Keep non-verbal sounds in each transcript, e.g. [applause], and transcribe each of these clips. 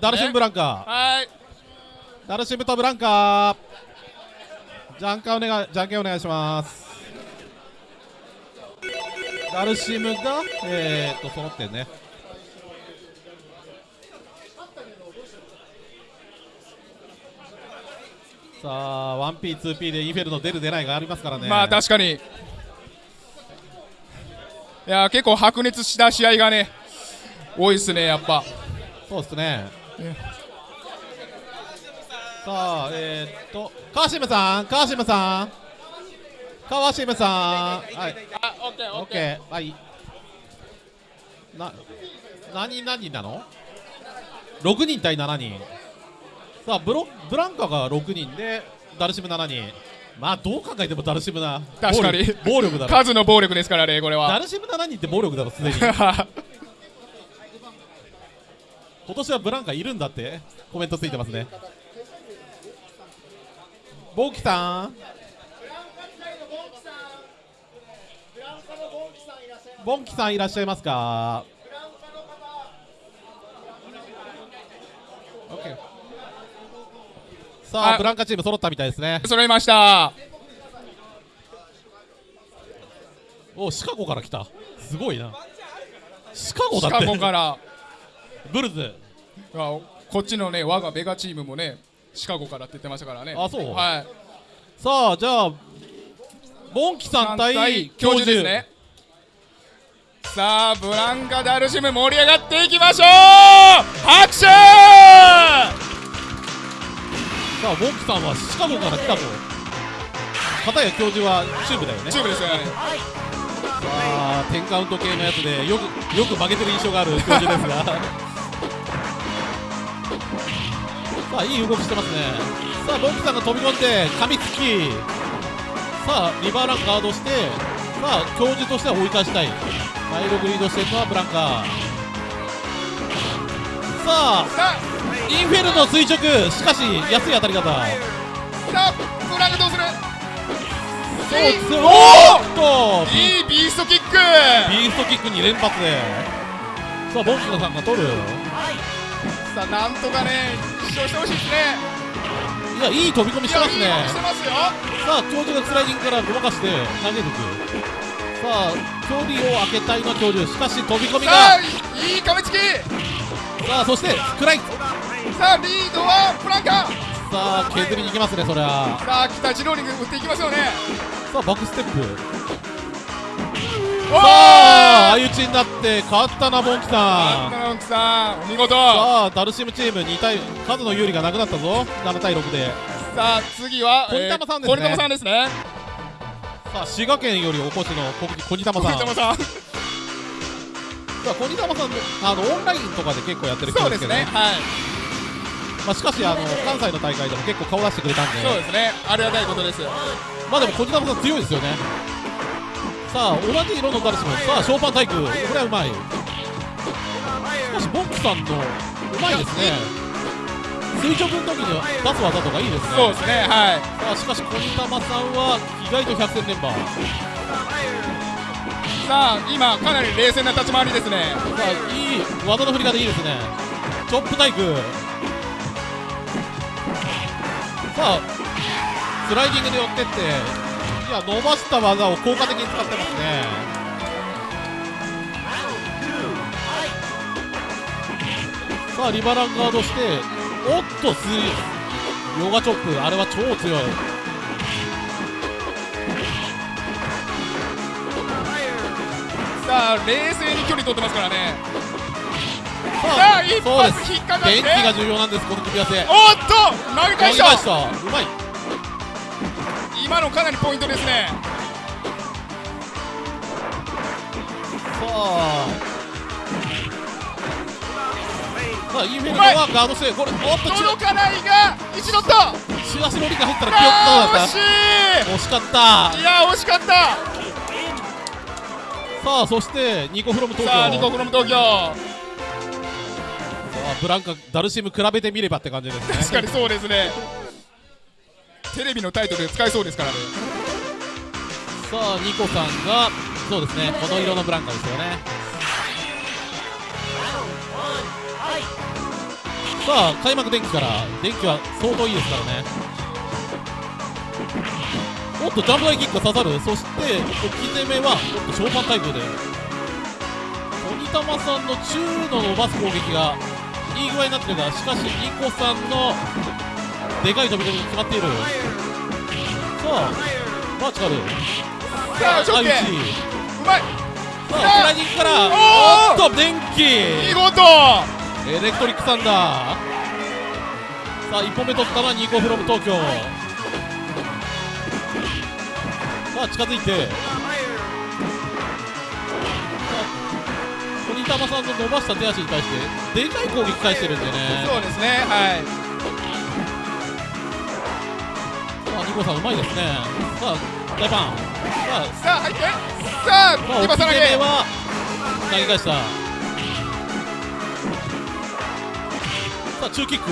ダルシムブランカ。はい。ダルシムとブランカ。じゃんかお願いじゃんけんお願いします。ダルシムがえー、っと揃ってんね。さあ 1P2P でインフェルノ出る出ないがありますからね。まあ確かに。いや結構白熱した試合がね多いですねやっぱ。そうですねさあえー、っとカシムさんカシムさん。川シムさん。はい。あオッケーオッケー。はい。な何何人なの？6人対7人。さあブロブランカが6人でダルシム7人。まあどう考えてもダルシムな確かに。暴力だろ。[laughs] 数の暴力ですからねこれダはルシム7人って暴力だろすでに [laughs] 今年はブランカいるんだって。コメントついてますね。ボンキさん。ボンキさんいらっしゃいますか？さああ。ブランカチーム揃ったみたいですね。揃いました。おシカゴから来た。すごいな。シカゴシカだって。ゴからブルズ。あこっちのね我がベガチームもねシカゴからって言ってましたからね。あそう。はい。さあじゃあボンキさん対教授。ですね。さあブランカ・ダルシム盛り上がっていきましょう。拍手！さあボンキさんはシカゴから来たと。片や教授はチューブだよね。チューブですよね。さあ10カウント系のやつでよくよく負けてる印象がある教授ですがさあいい動きしてますね。さあボンキさんが飛び込んで噛みつき。さあリバーランガードしてさあ教授としては追い返したい。第6リードしてるのはブランカさあさあインフェルノ垂直。しかし安い当たり方さあブランカどうする？おーっといいビーストキック。ビーストキック2連発で。さあボンキノさんが取るさあなんとかね一勝してほしいですね。いやいい飛び込みしてますね。してますよさあ教授がスライディングからごまかして投げていく。さあ距離を空けたいのは教授しかし飛び込みが。いいかみつき。さあそしてスクライさあリードはブランカさあ削りに行きますねそれはさあ北ジローリング打っていきますよね。さあバックステップ。おさあ相打ちになって勝ったなボンキさん。ナンさん。お見事。さあダルシムチーム2対数の有利がなくなったぞ。7対6で。さあ次は小木玉さんですね。小木玉さんですね。さあ滋賀県よりお越しの小玉さん。小木玉さん。さあ小木玉さんあのオンラインとかで結構やってる人でけどですすねはい。まあ、しかしあの関西の大会でも結構顔出してくれたんで。そうですね。ありがたいことです。まあでも小木玉さん強いですよねさあ同じ色のダルシムさあショーパン体育これはうまい。しかしボックさんのうまいですね。垂直の時に出す技とかいいですね。そうですね。はい。さあしかし小木玉さんは意外と百戦錬磨。ささあ今かなり冷静な立ち回りですね。あいい技の振り方いいですね。チョップ体育さあスライディングで寄ってっていや伸ばした技を効果的に使ってますね。さあリバランガードしておっとスヨガチョップあれは超強い。さあ冷静に距離取ってますからね。ささあ一発引っかかって。電気が重要なんですこの組み合わせ。おっと投げ返した。うまい今のかなりポイントですね。さあ。さあインフェルノはガードしてこれおっとち届かないが一度と。あチラシロリが入ったら記憶だっー惜した惜しかった。いいや惜しかった。さあそしてニコフロム東京。さあニコフロム東京。さあブランカダルシム比べてみればって感じですね。確かにそうですねテレビのタイトルで使えそうですからね。さあニコさんがそうですねこの色のブランカですよね。さあ開幕電気から電気は相当いいですからね。おっとジャンプ台キックが刺さる。そして置き攻めはおっとショーパン対空で。鬼玉さんの中の伸ばす攻撃がいい具合になってるがしかしニコさんのでかい飛び込みに決まっている。さあバーチカル。さあシうまい。さあスライディングからおっと電気。見事。エレクトリックサンダー。さあ1本目取ったのはニコフロム東京。さあ近づいて。さあ鬼玉さんの伸ばした手足に対してでかい攻撃返してるんでね。そうですねはい。さあニコさんうまいですね。さあ大パン。さあ。さあ入って。さあまあ、リバサ投げ置き攻めは投げ返した。さあ中キック。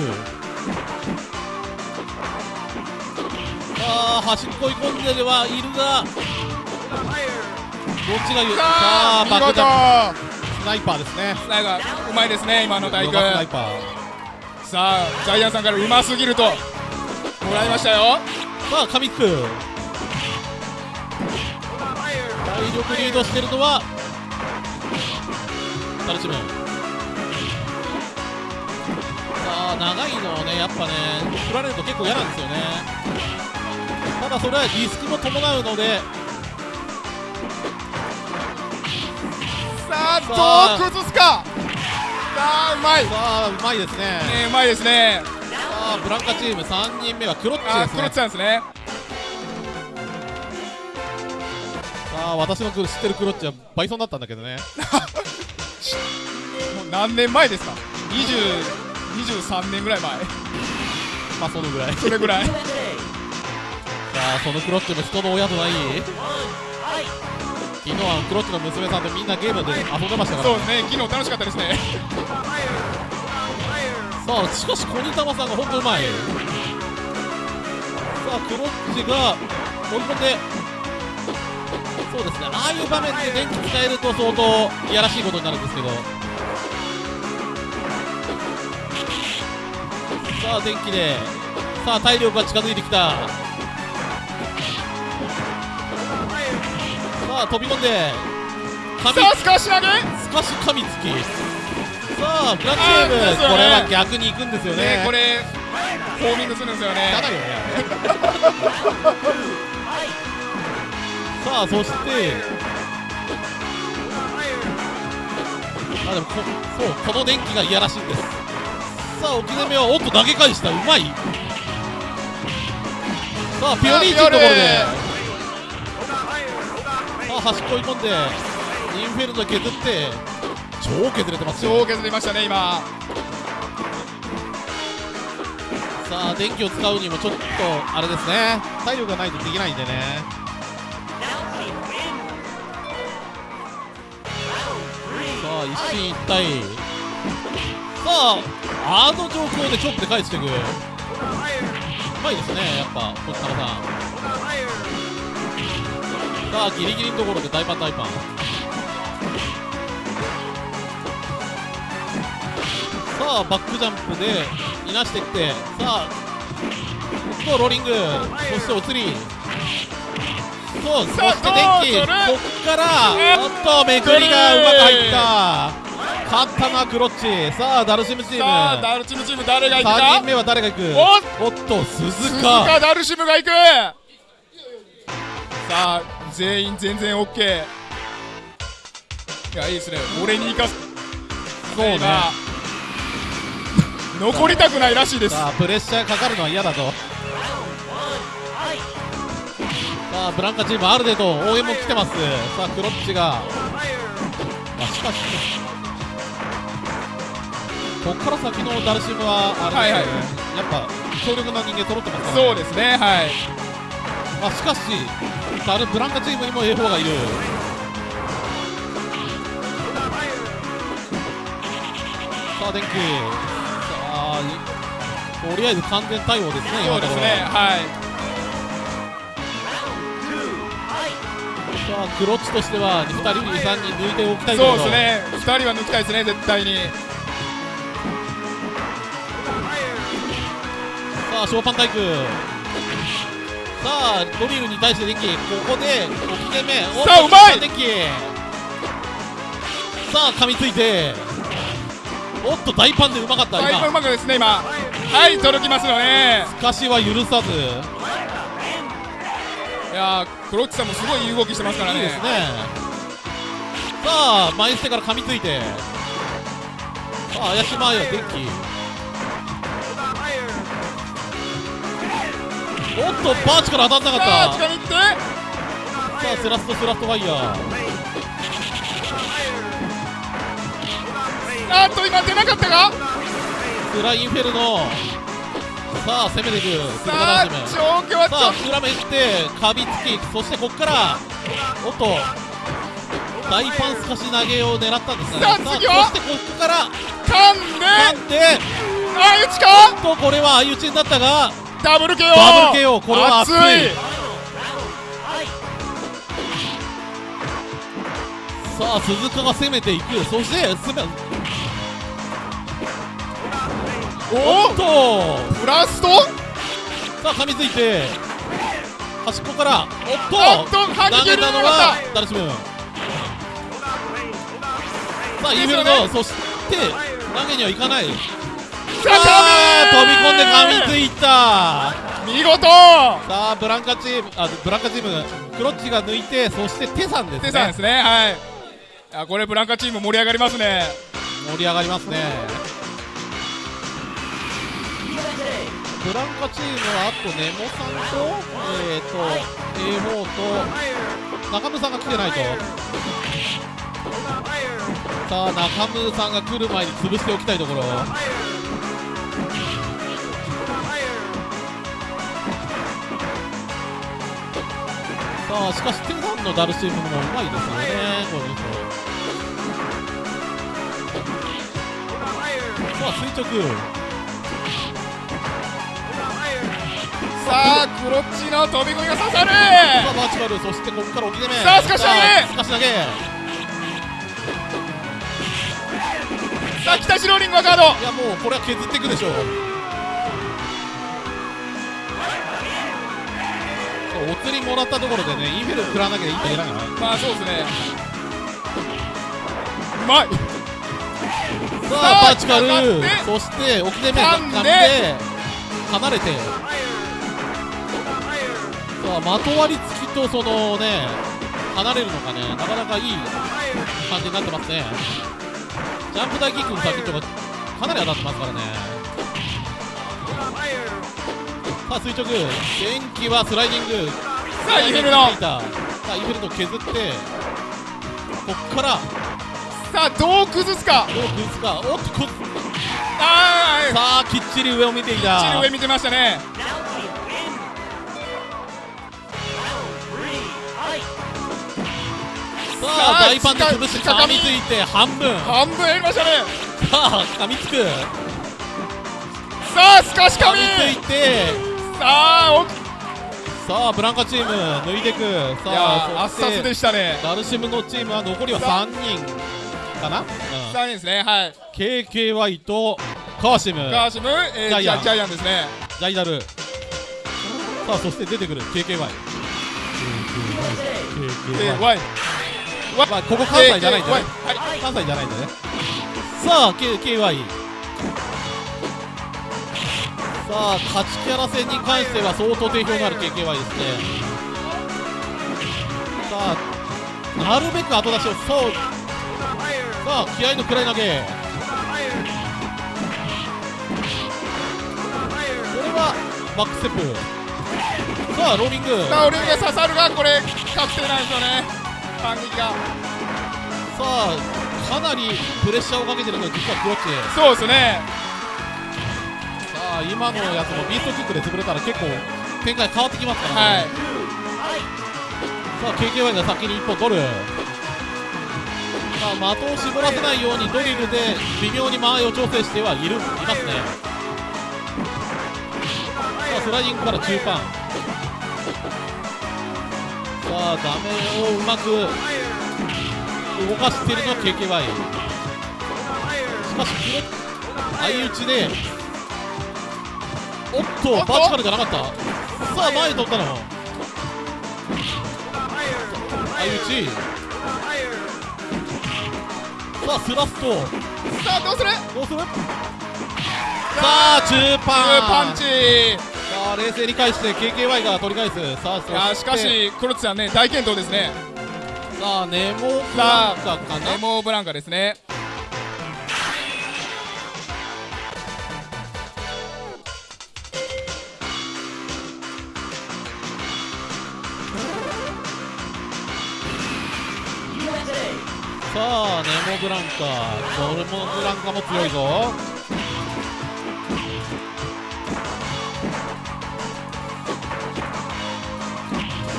さあ端っこ追い込んではいるがどっちが言うささあバックジャンプスナイパーですね。なんかうまいですね今の体育ヨガスナイパー。さあジャイアンさんからうますぎるともらいましたよ。さあ神つく体力リードしてるのはダルチムさあ長いのをねやっぱね振られると結構嫌なんですよね。ただそれはリスクも伴うのでささああどう崩すか。さあうまい。ねさあうまいですね。うまいですね。さあブランカチーム3人目はクロッチですね。あクロッチさんですね。さあ私の知ってるクロッチはバイソンだったんだけどね。[laughs] もう何年前ですか？20 23年ぐらい前。まあそのぐらい。さそれぐらい。[laughs] あそのクロッチも人の親とない。昨日はクロッチの娘さんとみんなゲームで遊んでましたから。そうですね昨日楽しかったですねさあしかしコニタマさんが本当うまいさあクロッチが追い込んでそうですねああいう場面で電気使えると相当いやらしいことになるんですけど。さあ電気でさあ体力が近づいてきた。さあ飛び込んで神。さあ少し投げ。すかし噛みつきさあブラックチーム、これは逆に行くんですよね。ねこれホーミングするんですよね。汚いよね。[laughs] さあそしてあでもこそうこの電気がいやらしいんです。さあ置き攻めはおっと投げ返した。うまい。さあピオリーチのところで。さあ端っこ追い込んでインフェルノ削って超削れてます超削りましたね今。さあ電気を使うにもちょっとあれですね。体力がないとできないんでね。さあ一進一退。さああの状況でチョップで返していくうまいですねやっぱこっちさんさあギリギリのところで大パン大パン。あバックジャンプでいなしていってさあとローリングそしてお釣り。そうそして電気こっからえおっとめくりがうまく入った。勝ったのはクロッチ。さあダルシムチーム。さあダルチムチーム誰が行く3か人目は誰が行く？おっ。と鈴鈴鹿鹿ダルシムが行く。さあ全員全然 OK いやいいですね。俺に行かす。そうね。今残りたくないらしいです。さあプレッシャーかかるのは嫌だと。さあブランカチームある程度応援も来てます。さあクロッチが、まあ、しかしここから先のダルシムはあれですよね、やっぱ強力な人間揃ってますから、そうですねはい。まあ、しかしダルブランカチームにも A4 がいる。さあ電気さあいとりあえず完全対応ですね今のところそうですねはいさあクロッチとしては2人に3人抜いておきたいところ。そうですね。2人は抜きたいですね絶対に。さあショーパン体育さあドリルに対して電気ここでおきげ目さあうまい！電気さあ噛みついておっと大パンでうまかっただいぶう今まくですね今。はい届きますよね。しかしは許さず。いやークロッチさんもすごいいい動きしてますからね。いいですね。さあ前捨てから噛みついて。さあ怪しまいは電気。おっとバーチから当たんなかった。近に行って。さあスラストスラストファイヤーあーっと今出なかったかスラインフェルノさあ攻めていくさあ状況はちょさあっ裏目してかびつきそしてここからおっと大パンスカシ投げを狙ったんですがね。さあ次は？そしてここからと噛んで？なんで相打ちかとこれは相打ちになったがダブル KO ダブル KO これは熱い！さあ鈴鹿が攻めていく。そしておっと！ブラスト？さあ噛みついて端っこからおっと！おっと反撃投げたのはダルシムさあイーフェルノそして投げにはいかない。さあ飛び込んで噛みついた。見事！さあブランカチームあブランカチームクロッチが抜いてそしてテさんですね。テさんですねはい。あこれブランカチーム盛り上がりますね。盛り上がりますねブランカチームはあとネモさんとえっ、ー、と A4 と中村さんが来てないと。さあ中村さんが来る前に潰しておきたいところ。さあしかしテさんのダルシムもうまいですよね。この人。さあ垂直さあクロッチの飛び込みが刺さる。さあバーチカルそしてここから置き攻め。さあスカッシュ投げ。スカッシュ投げ。さあ北白リンゴガード。いやもうこれは削っていくでしょう。お釣りもらったところでねインフェル食らわなきゃいけだからまあそうですね。うまい。ささああバーチカル。そして置き攻め噛んで。噛んで。離れてまとわりつきとそのね離れるのがねなかなかいい感じになってますね。ジャンプ大キックの先とかかなり当たってますからね。さあ垂直。電気はスライディング。さあインフェルノさあインフェルノ削って。こっから。さあどう崩すか。どう崩すか。おっとこあーさあきっちり上を見ていた。きっちり上見てましたねささああ大パンで潰して近噛みついて半分。さ半分やりましたね。あ噛みつく。さあスカシカミ。噛みついて。さあおさあブランカチーム抜いていく。さーあ圧殺でしたね。ダルシムのチームは残りは3人かな、うん、3人ですねはい。KKY とカワシム。ガーシム、えー、ジャイアン。ジャイアンですね。ジャイダル。さあそして出てくる KKY で KKY Y まあここ関西じゃないんだね。はい。関西じゃないんだね。さあ KKY さあ勝ちキャラ戦に関しては相当定評のある KKY ですね。さあなるべく後出しをそう。さあ気合のくらい投げ。これはバックステップ。さあローリング。さあオリンが刺さるがこれ確定なんですよね反撃がさあかなりプレッシャーをかけてるのが実はクロッチそうですね。さあ今のやつもビーストキックで潰れたら結構展開変わってきますからね、はい。さあ KKY が先に1本取るさあ的を絞らせないようにドリルで微妙に間合いを調整してはいるいますね。さあスライディングから中間さあ画面をうまく動かしているのは KKY しかしこれ相打ちでおっとバチカルじゃなかった。さあ前取ったの。相打ち。さあスラスト。さあどうする？どうする？さあ中パン。パンチ。さあ冷静に返して KKY が取り返す。さあそいやしかしクロッチさんね大健闘ですね。さあネモブランカかなネモブランカですね。さあネモブランカ。ドルモブランカも強いぞ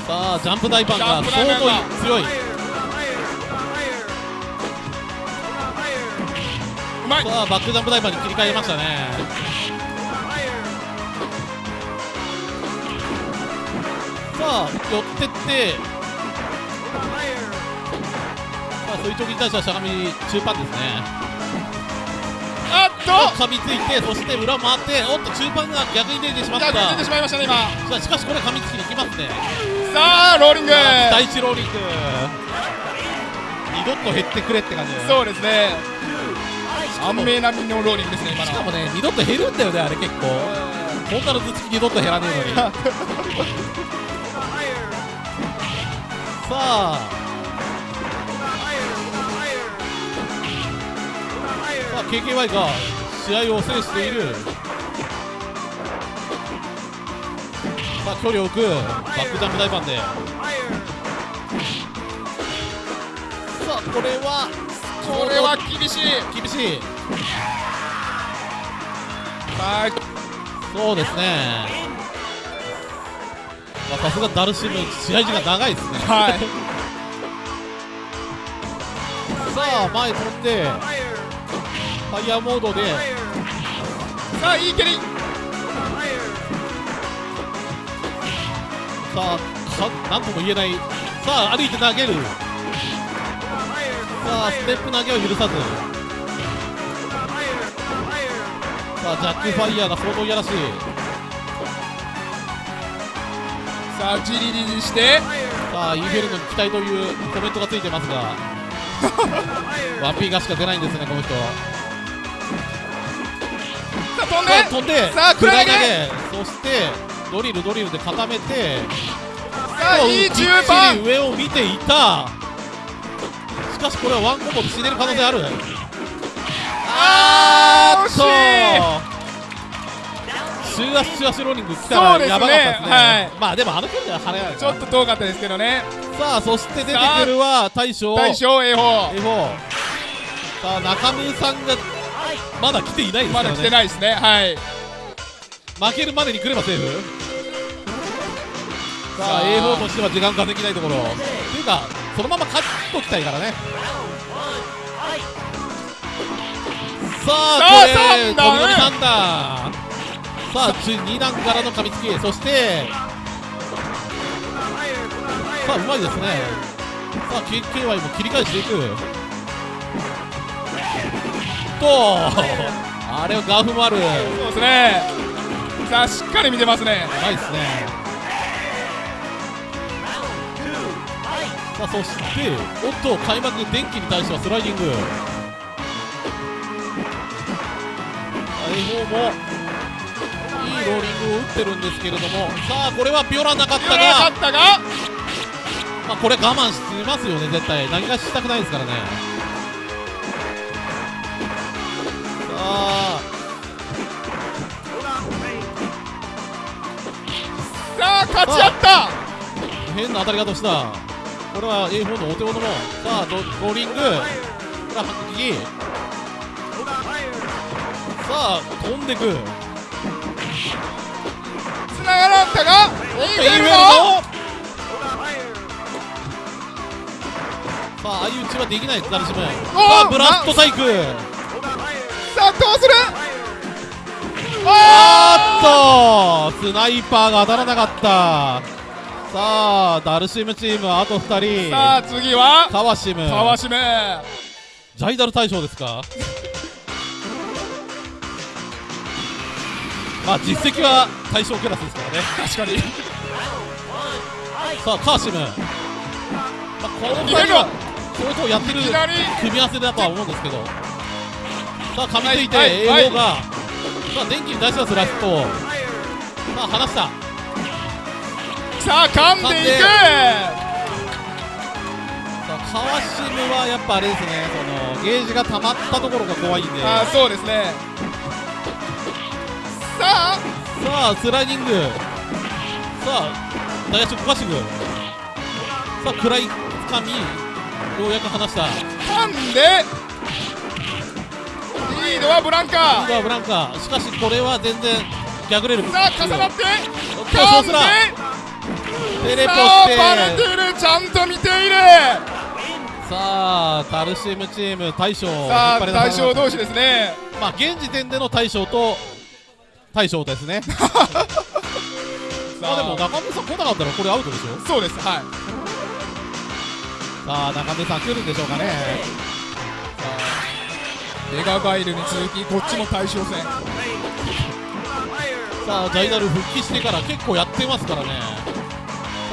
さあジャンプ大パンが。相当強い。うまい。さあバックジャンプ大パンに切り替えましたね。さあ寄ってって。さあそういう時に対してはしゃがみ中パンですねと。噛みついてそして裏回っておっと中パンが逆に出てしまった。逆に出てしまいましたね今しかしこれ噛みつきにいきますね。さあローリング。第一ローリング。二度と減ってくれって感じそうですね。安命並みのローリングですね今の。しかもね二度と減るんだよねあれ結構。こんなの頭突き二度と減らねえのに。[laughs] さあさあ KKY が試合を制している。さあ距離を置く。バックジャンプ大パンで。さあこれはこれは厳しい。厳しい。さあそうですね。まあさすがダルシム試合時間長いですね。はい。さあ前飛んで。ファイヤーモードで。さあいい蹴り。さあかなんとも言えない。さあ歩いて投げる。さあステップ投げを許さず。さあジャックファイヤーが相当いやらしい。さあじりりりして。さあインフェルノに期待というコメントがついてますが。[laughs] ワンピーがしか出ないんですねこの人飛んで。飛んでさあ下り下り投げ。そしてドリルドリルで固めて。さあいい中盤。り上を見ていた。しかしこれはワンコンボで死ねる可能性ある。あー惜し中足中足ローリング来たらやばかったですね。はい。まあでもあの距離では跳ねない。いちょっと遠かったですけどね。さあそして出てくるは大将。大将 A 4 A4 さあ中村さんがまだ来ていないですまだ来てないですね。はい。負けるまでに来ればセーフ。さあさあ A4 としては時間稼ぎたいところ。っていうかそのまま勝っときたいからね。さあこれ飛び乗り三段。さあ2段からの噛みつきそしてさあうまいですね。さあ KKY も切り返していくとあれをガーフもあるうそうですね。さあしっかり見てますね。まいですね。さあそしておっと開幕電気に対してはスライディング。大方もいいローリングを打ってるんですけれども。さあこれはピオラなかったなかがったが。まあ、これ我慢しますよね絶対。投げ出ししたくないですからねあさあ勝ち合った。変な当たり方をした。これは A4 のお手元もさあドローリング。これは反撃さあ飛んでく。つながらんかがインフェルノさあ相打ちはできない。ダルシムさおーあブラストサイクさあどうする？あーっとスナイパーが当たらなかった。さあダルシムチームはあと2人。さあ次は？カワシム川島。ジャイダル大将ですか？まあ実績は対象クラスですからね。確かに。さあカーシム、まあ、この2人は相当やってる組み合わせだとは思うんですけどさあ噛みついてはいはい英語が、さあ電気に出しますラスト。さあ離した。さあ噛んでいく。さあ川島はやっぱあれですねそのゲージが溜まったところが怖いんで。あーそうですね。さあ。さあスライディング。さあ大足小橋軍さあ暗いつかみようやく離した。噛んでリードはブランカ今度はブランカしかしこれは全然逆レールさあ重なっておっと噛んで。テレポしてバレてるちゃんと見ている。さあタルシムチーム大将をさあ引っ張り出されました。対象同士ですね。まあ現時点での大将と大将ですね。[laughs] まあでも中根さん来なかったらこれアウトでしょ？そうですはい。さあ中根さん来るんでしょうかねメガガイルに続きこっちも対象戦。さあジャイダル復帰してから結構やってますからね。さ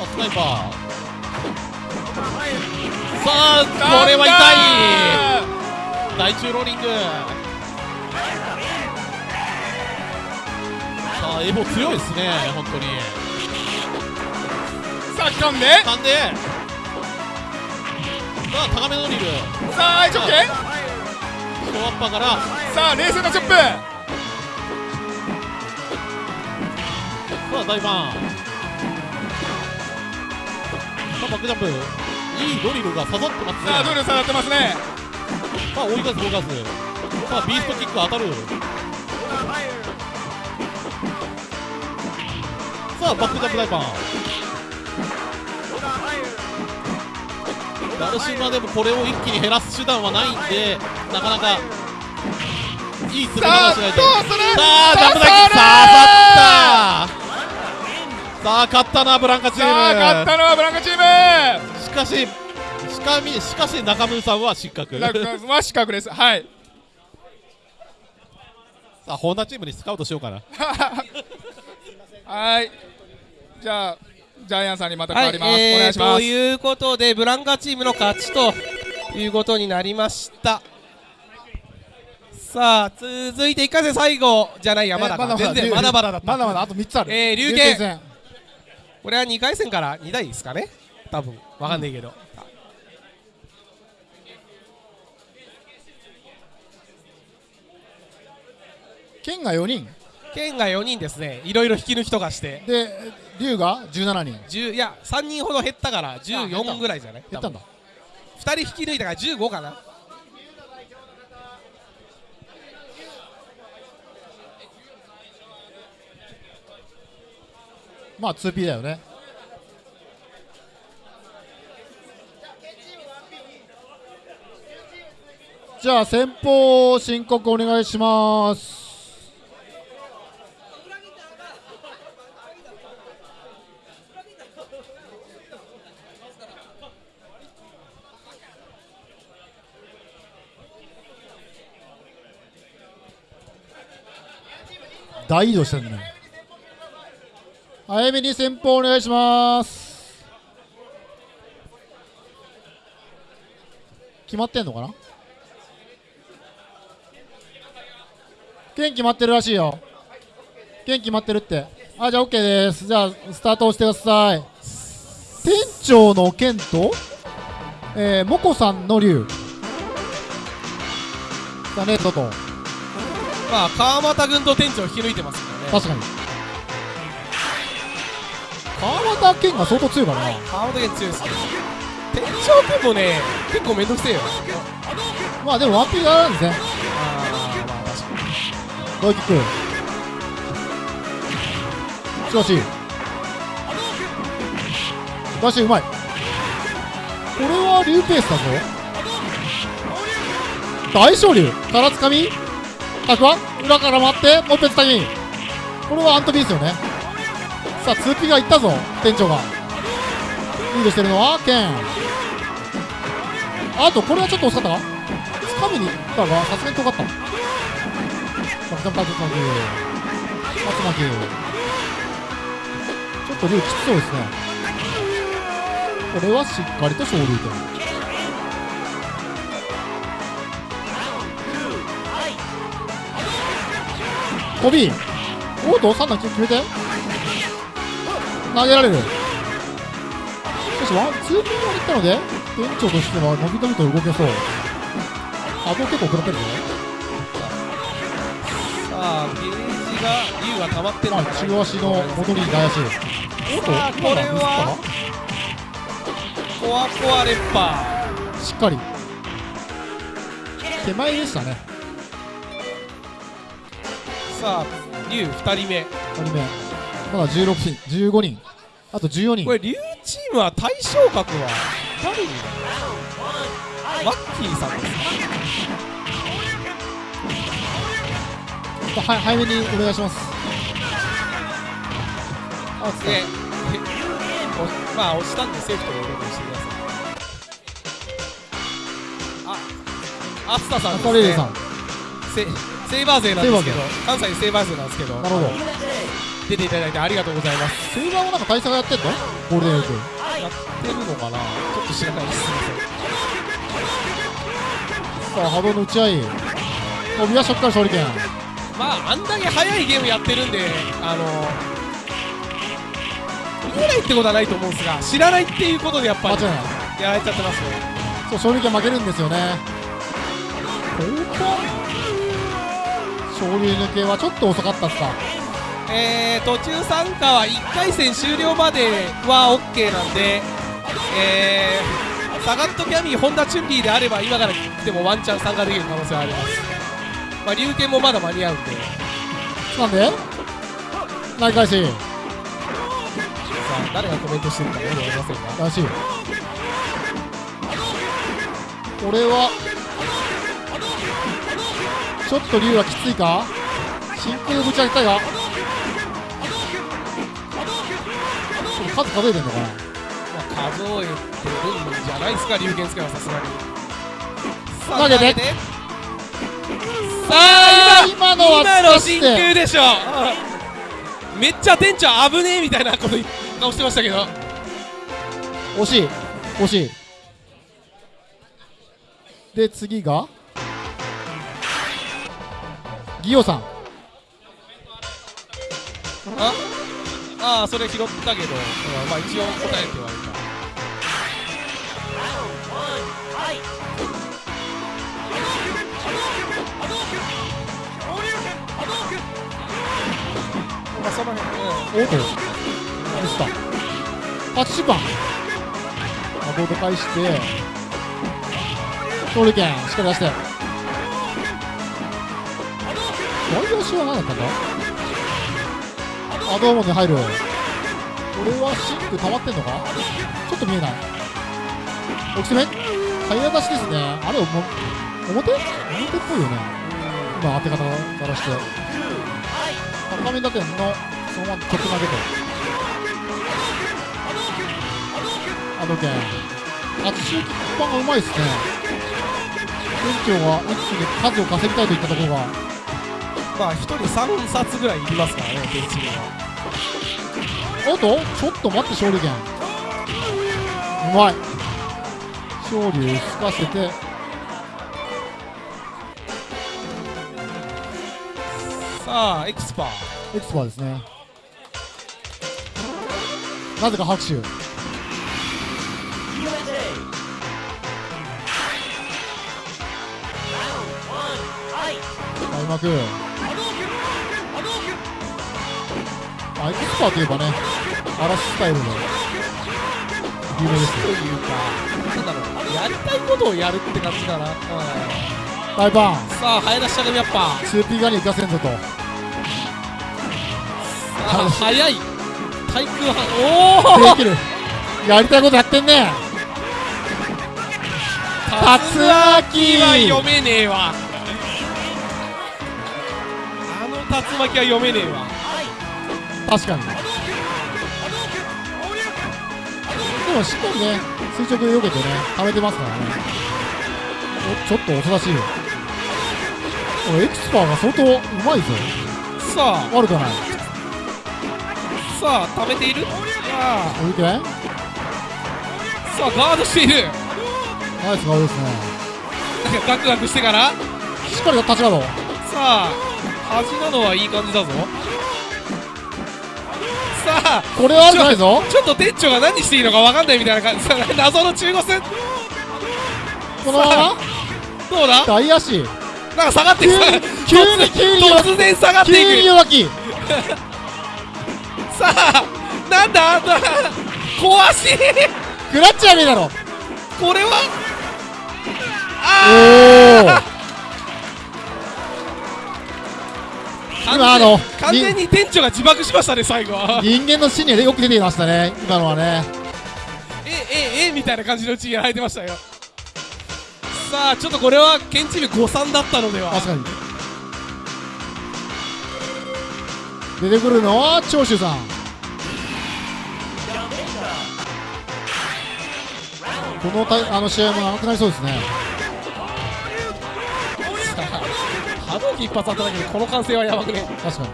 あスナイパー。さあこれは痛い。大中ローリング。さあエボ強いですね本当に。さあ噛んで。なんで。さあ高めのリル。さあ愛直径ショーアッパーから。さあ冷静なチョップ。さあ大バン。さあバックジャンプ。いいドリルが刺さってますね。さあドル下がってますね。さあ追い返す追い返すさあビーストキック当たる。さあバックジャンプ大パンダルシマでもこれを一気に減らす手段はないんでなかなかいい詰めさあ方しないと。さあジャンプだけ。刺さった。さあ勝ったなブランカチーム。さあ勝ったのはブランカチーム。しかししかみしかし中村さんは失格。ラクは失格です。はい。さあホンダチームにスカウトしようかな。[laughs] はい。じゃあジャイアンさんにまた変はいわります、えーお願いします。ということでブランカチームの勝ちということになりました。さあ続いて一回戦最後じゃないやまだか全然まだまだだった。まだまだあと3つある。えー龍拳戦。これは2回戦から2台ですかね？多分わかんないけど、剣が4人。剣が4人ですね。いろいろ引き抜きとかして。で龍が17人。10いや3人ほど減ったから14ぐらいじゃない？減ったんだ。2人引き抜いたから15かな。まあ 2P だよね。じゃあ先方申告お願いします大移動してるね。早めに先方お願いします。決まってんのかな？剣決まってるらしいよ。剣決まってるって。あじゃあ OK です。じゃあスタートをしてください。店長の剣とえー、モコさんの竜。だねトトまあ川俣軍と店長を引き抜いてますからね。確かに。川端剣が相当強いからな。川俣軍強いですね店長君もね結構めんどくせえよ。まあでもワンピーがあるんですね。あーまあ確かにドイキック。しかし。ダッシュうまい。これは竜ペースだぞ。大勝竜からつかみタクワ裏から回ってもう一つタイミこれはアントビーですよね。さあ 2P がいったぞ店長が。リードしてるのはケン。あとこれはちょっと惜しかったか？つかみに行ったがさすがに遠かった。バクジャンプタックタック松巻。ちょっと竜きつそうですね。これはしっかりと昇竜拳飛び。おっと三段決めて。投げられる。しかしワンツーピンがいったので店長としては伸び伸びと動けそう。波動結構食らってるぞさあゲージが竜が溜まってるまあ中足の戻りに怪しいおっとこれは。コアコアレッパしっかり。手前でしたね。ーさあ竜2人目。2人目。まだ16人。15人。あと14人。これ竜チームは対象格は誰になるマッキーさんです。は早めにお願いします。あつでおまあ押したんでセーフということにしてください。あアスタさんです、ね、さんセセイバー勢なんですけど関西セイバー勢なんですけどなるほど。出ていただいてありがとうございます。セイバーもなんか対策やってんの？ゴールデンウィーク。やってるのかな？ちょっと知らないです。すいませんさあ波動の打ち合い。飛び出しょっから勝利権まああんだけ早いゲームやってるんであの見えないってことはないと思うんですが知らないっていうことでやっぱりやられちゃってますね。そう勝利権負けるんですよね。ここ？勝利抜けはちょっと遅かったっすか？えー、途中参加は1回戦終了までは OK なんで、えー、サガットキャミー、ホンダチュンリーであれば今から来てもワンチャン参加できる可能性はあります、まあ、龍拳もまだ間に合うんで、なんで？内返しさあ誰がコメントしてるかよくわかりませんが、らしい。これはちょっと竜はきついか？真空ぶち上げたいが数数えてんのかな？まあ、数えてるんじゃないですか、龍拳使いはさすがに。さ投げて。さあ今今のは今の真空でしょ。めっちゃ店長危ねえみたいなこと顔してましたけど。惜しい惜しい。で次が？ギオさん。ああーそれ拾ったけど、うんまあ一応答えてはいるかまあその辺、うん。おっとミスった80番あボード返して。勝利権しっかり出して外野手は何だったんだあどうもに入る。これはシンク溜まってんのか？ちょっと見えない。大きせめ？早出しですね。あれおも表？表っぽいよね。今当て方からして。高め打点の。そのまま曲投げて。あの件初周キックパンがうまいですね。店長は一気に数を稼ぎたいといったところがまあ1人3冊ぐらいいりますからね、ベンチには。おっとちょっと待って勝利権うまい。昇竜をすかせて。さあ、エクスパー。エクスパーですね。なぜか拍手。開幕あエクスパーといえばね嵐スタイルの有名ですよというか、なんだろう、やりたいことをやるって感じかな。うん大パンさあ、早出ししゃがみやっぱ。2P ガニ行かせんぞとさあ、早い。対空反おおできるやりたいことやってんね竜巻は読めねえわ。あの竜巻は読めねえわ。確かに。でもしっかりね垂直で避けてね溜めてますからね。おちょっと遅らしいよ。おエクスパーが相当うまいぞ。さ悪くはない。あさあ溜めている？さあ置いて。ナイさあガードしている。スガードですね。ガクガクしてから。しっかり立ちガードさあ端なのはいい感じだぞさあこれは悪くないぞ。ちょっと店長が何していいのか分かんないみたいな感じ。さあ謎の中腰このまま？どうだ？大足なんか下がっていく急に急に突然下がって急にいく弱気さあなんだな壊しクラッチはねえだろ。これは？おおの完全に店長が自爆しましたね最後人間のシーンでよく出ていましたね今のはね。えええみたいな感じのうちにやられてましたよ。さあちょっとこれは県チーム誤算だったのでは。確かに。出てくるのは長州さん。このたあの試合も長くなりそうですね一発当たっただけでこの歓声はやばくね？確かに。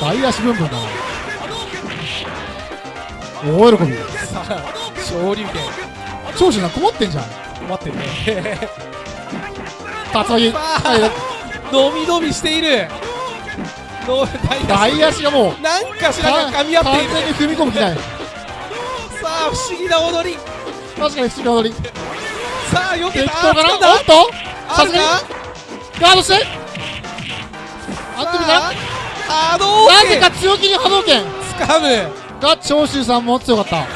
大足ブンブンだな。大喜びさあ昇竜拳長州さん困ってんじゃん。困ってるね。竜巻伸び伸びしている。の大大足。がもうなんかしらが噛み合っている。完全に踏み込む気ない。さあ不思議な踊り。確かに不思議な踊り。さあ避けた。適当かな？おっと？さすがに？かガードして。あってみたらさあ波動なぜ拳か強気に波動拳。つかむが長州さんも強かった。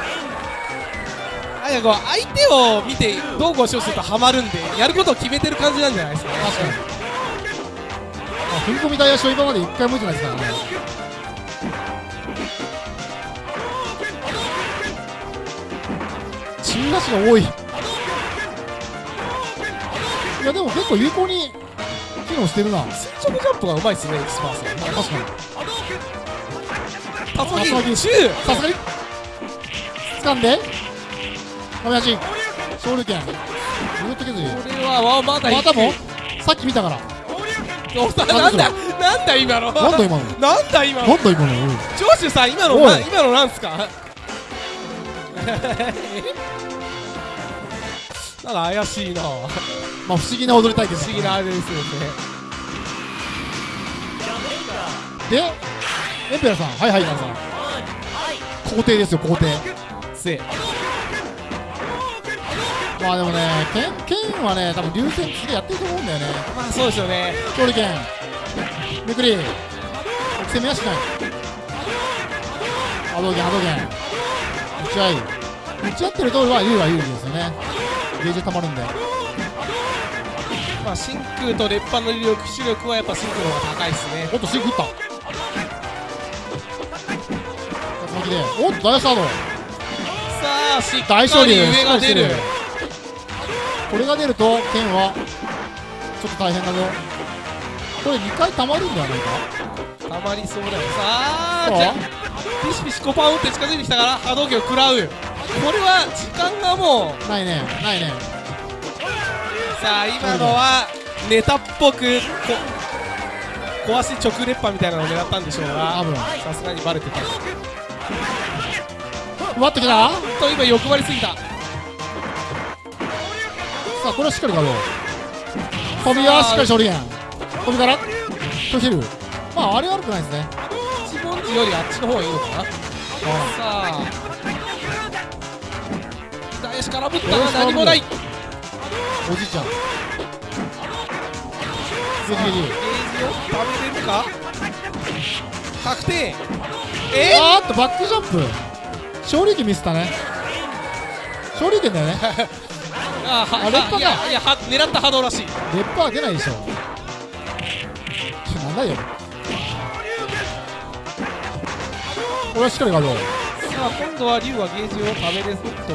あいやこう相手を見てどうごしようするとハマるんでやることを決めてる感じなんじゃないですかね。確かに、まあ、踏み込み大足は今まで一回も打ってないですからね。中足が多い。いやでも結構有効に機能してるな。垂直ジャンプがうまいですねエキスパーさん確かに。竜巻竜巻中さすがに掴んで。亀足勝利権ずっと削りこれはわまだいまたも？さっき見たから。なんだなんだ今の？なんだ今の？なんだ今の？なんだ今の？長州さん今の今のなんすか？[laughs] なんか怪しいな。[laughs] まあ不思議な踊り対決。不思議なあれですよね。でエンペラーさん。はいはい皆さん。皇帝ですよ皇帝。せまあでもね剣剣はね多分流線次やってると思うんだよね。まあそうですよね。勝利剣めくり。攻めはしない。波動拳波動拳打ち合い。打ち合ってるとは優は有利ですよねゲージ溜まるんで。まあ真空と烈火の威力視力はやっぱ真空の方が高いですね。おっとシンク打った。竜巻で。おっと大スタートさあしっか大勝利り上が出る。これが出ると剣はちょっと大変だぞ。これ2回溜まるんではないか？たまりそうだよ。さあピシピシコパン打って近づいてきたから波動拳を食らうこれは時間がもうないねないね。さあ今のはネタっぽくこ壊し直烈波みたいなのを狙ったんでしょうがさすがにバレてた。奪ってきた。さと今欲張りすぎた。あこれはしっかりガード飛びはしっかり勝利剣飛びから。拒否るまああれ悪くないですね。一文字よりあっちの方がいいのかな。さあ。左足からぶったが何もない。ゲおじいちゃん。ゲージゲージを食べれるか。確定。えあーっとバックジャンプ。勝利剣ミスったね。勝利剣だよね。あはあ烈火か。いやいやは狙った波動らしい。レッパーは出ないでしょなんだよこれはしっかりガードさあ今度は龍はゲージを食べれずっと。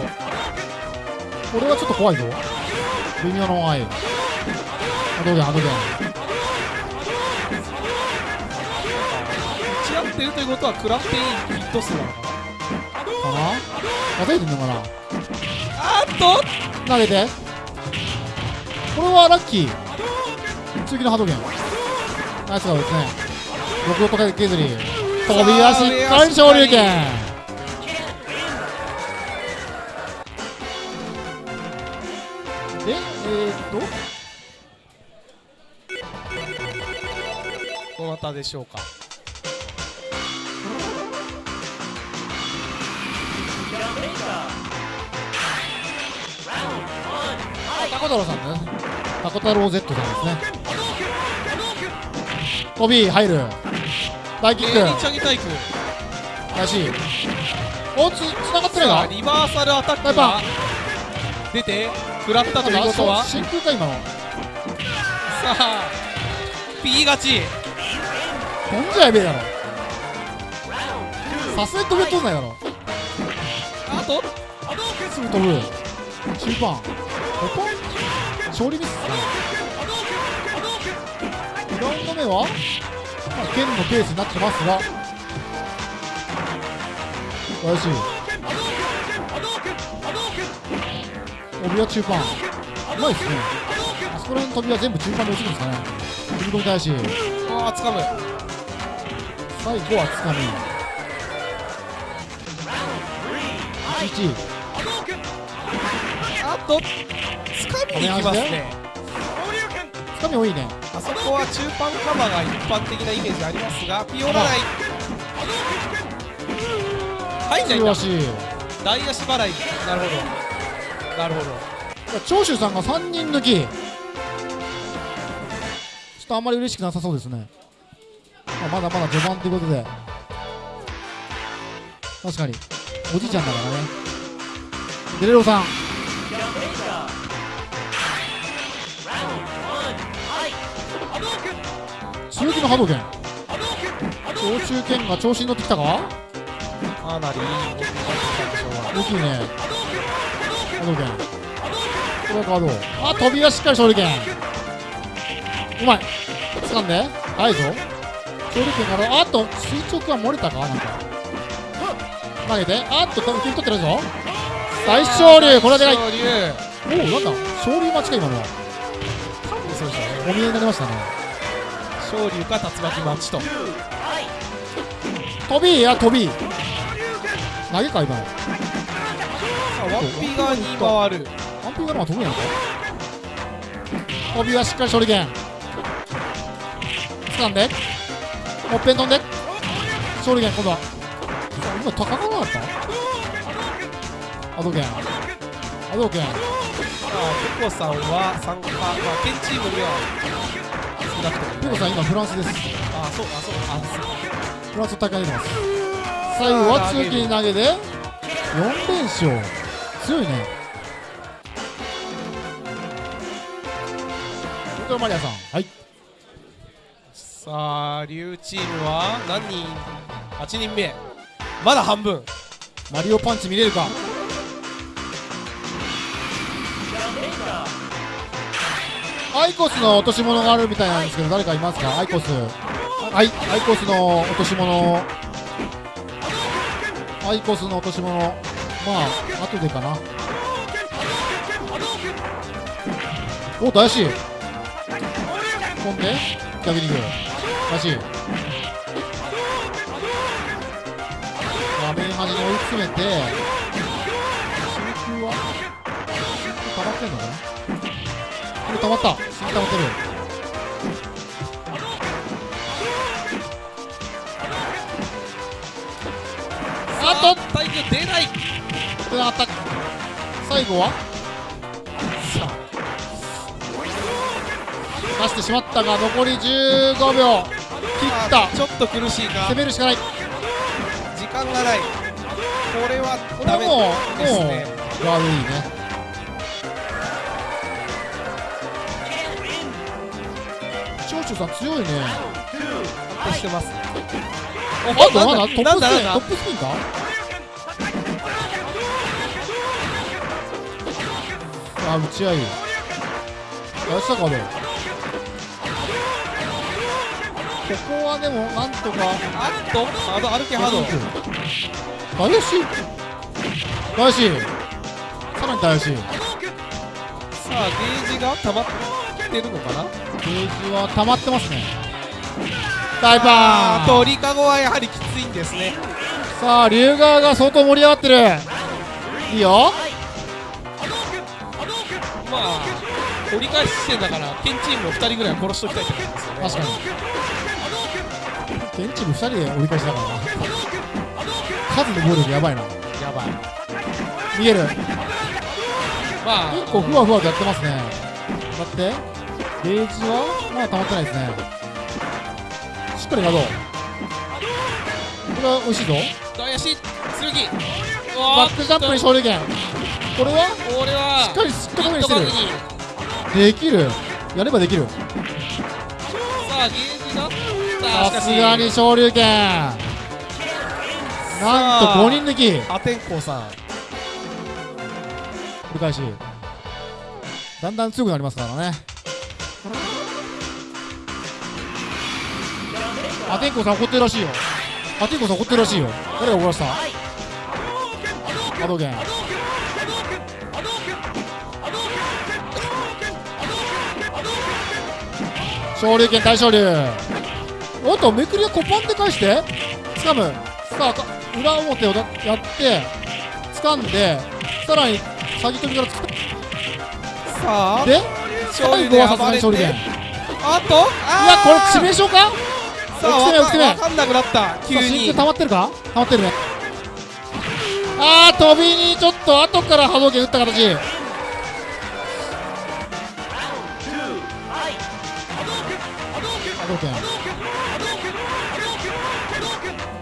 これはちょっと怖いぞ。微妙な怖い波動拳波動拳打ち合ってるということは食らっていいヒット数なのかな。かな？叩いてんのかなあーっと。投げて。これはラッキー。次の波動拳ナイスガードですね。6とかけずり飛び足しっかり昇竜拳でえー、っと。どなたでしょうか。タコ太郎さんねタコ太郎 Z さんですね。飛び入る。大キッ芸人クチャギタイクらしい。おつつながってな。いかさあリバーサルアタックが出て食らったということは。さ真空か今の。あ P 勝ち。飛んじゃやべえだろ。さすがに飛べとんないだろ。あと？すぐ飛ぶ中盤。ここ勝利ミスですね2ラウンド目は、まあ、剣のペースになってますが。素晴らし。い帯は中盤。うまいですね。あそこら辺の飛びは全部中盤で落ちるんですかね。踏み込みたいし。ああ掴む。最後はつかみ11あと掴みに行きますね多いね。あそこは中盤カバーが一般的なイメージありますがピオラライ。入んない。んだ大足払い。なるほど。なるほど。長州さんが3人抜き。ちょっとあんまり嬉しくなさそうですね、まあ、まだまだ序盤ということで。確かに。おじいちゃんだからね。デレロさん強気の波動拳。長州剣が調子に乗ってきたか？かなりいい動きになってきたでしょうが。大きいね。波動拳。これはカード。あ飛びはしっかり勝利拳。うまい。掴んで。速いぞ。勝利拳から。あっと垂直は漏れたか？なんか。投げて。あっと受け取ってるぞ。大昇竜これはでかい。おおなんだ。昇竜待ちか今のは。お見えになりましたね昇竜か竜巻待ちと。飛びや飛び。投げか今の。さあワンピ側に回る。アンピーがまあ飛ぶんやろか。飛びはしっかり処理剣掴んで。もっぺん飛んで。処理剣今度は。今高かなかった？アド剣アド剣さあペコさんは参加。まあ県チームには少なくともペコさん今フランスです。あそうあそう。あそうフランスの大会に出てます。最後は強気に投げで4連勝。強いね。ウルトラマリアさん。はい。さあ竜チームは何人？8人目。まだ半分。マリオパンチ見れるか？アイコスの落とし物があるみたいなんですけど誰かいますか？アイコス。はいアイコスの落とし物。アイコスの落とし物。まあ後でかな。お大し飛んで逆に行く大し画面端に追い詰めてこれ溜まった。真空溜まってる。あっと体育出ない。つながった最後は？さ出してしまったが残り15秒。切った。あちょっと苦しいか。攻めるしかない。こ時間がない。これはれダメはもうもうですね悪いね長州さん強いね。安定してますあとまだトップスピントップスピンか？あ打ち合い。やってたかねここはでもなんとかあっとハード歩けハード。大吉大吉さらに大吉さあゲージが溜まってるのかな？ゲージは溜まってますね。大パン。鳥かごはやはりきついんですね。さあ龍川が相当盛り上がってる。いいよ。まあ折り返し地点だから県チームを2人ぐらいは殺しときたいってことですよね。確かに。現チーム2人で折り返しだからな。数の暴力やばいな。やばい。逃げる。まあ結構ふわふわとやってますね。だってゲージはまだ溜まってないですね。しっかりガードこれは美味しいぞ。大足剣。バックジャンプに勝利権これは？これはしっかりすっとこめにしてる。できる。やればできる。さあゲージがさあしかしさすがに昇竜拳なんと5人抜き。破天荒さん。繰り返し。だんだん強くなりますからねアテンコさん怒ってるらしいよ。アテンコさん怒ってるらしいよ。誰が怒らせた？波動拳昇竜拳大昇竜おっとめくりはコパン。で返して掴むさあか裏表をだやって掴んでさらに先飛びからつくさあで最後はさすがに勝利拳いあとやあこれ致命傷かさあ奥攻め奥攻めわかんなくなった。急さあ真に。空溜まってるか？溜まってるね。あー飛びにちょっと後から波動拳打った形。波動拳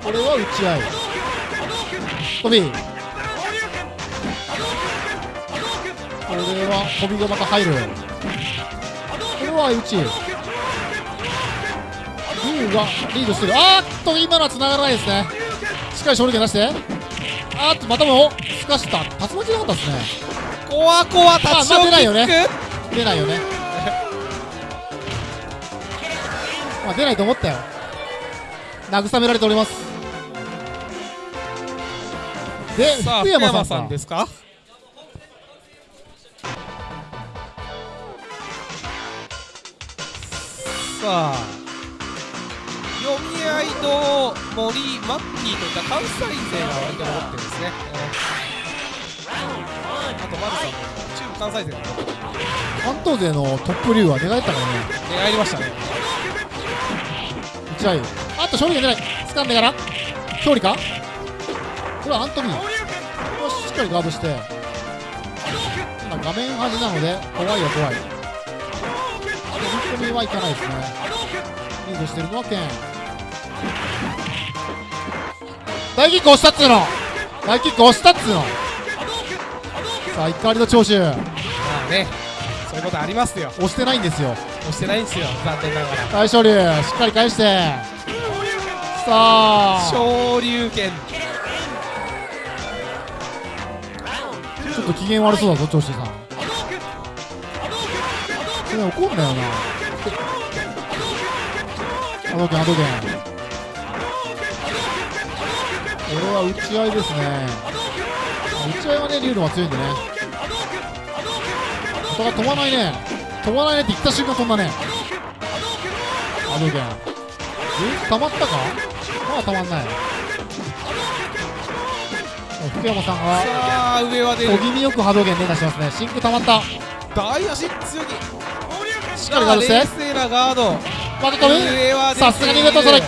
これは打ち合い飛びこれは飛びがまた入るこれは打ち龍がリードしてる。あーっと今のは繋がらないですね。しっかり勝利権出して。あーっとまたもすかした。竜巻なかったですね。コワコワ立ちまあ上げ出ないよね。出ないよね。[laughs] まあ出ないと思ったよ。慰められております。で福山さんですか？さあ合いと森マッキーといった関西勢が割と残ってるんです。ね、あと丸さんも中部関西勢が残ってる関東勢のトップ竜は寝返ったからね寝返りましたね打ち合あっと勝利が出ない掴んでから勝利かこれはアントニーこれはしっかりガードして今画面端なので怖いよ怖い踏み込みはいかないです。ねリードしてるのはケン大キック押したっつうの？大キック押したっつうの？さあ怒りの長州。まあねそういうことありますよ。押してないんですよ。押してないんですよ残念ながら。大勝竜しっかり返して。さあ。昇竜拳。ちょっと機嫌悪そうだぞ長州さん。それ怒んなよな。波動拳波動は打ち合いですね。打ち合いはね竜の方が強いんでね。お互い飛ばないね。飛ばないねって言った瞬間飛んだね。波動拳え？溜まったか？まだ溜まんない。福山さんがさあ上は出る。小気味よく波動拳連打しますね。真空溜まった。大足強気。しっかりガードして冷静なガード。また飛ぶ？さすがに上とそれ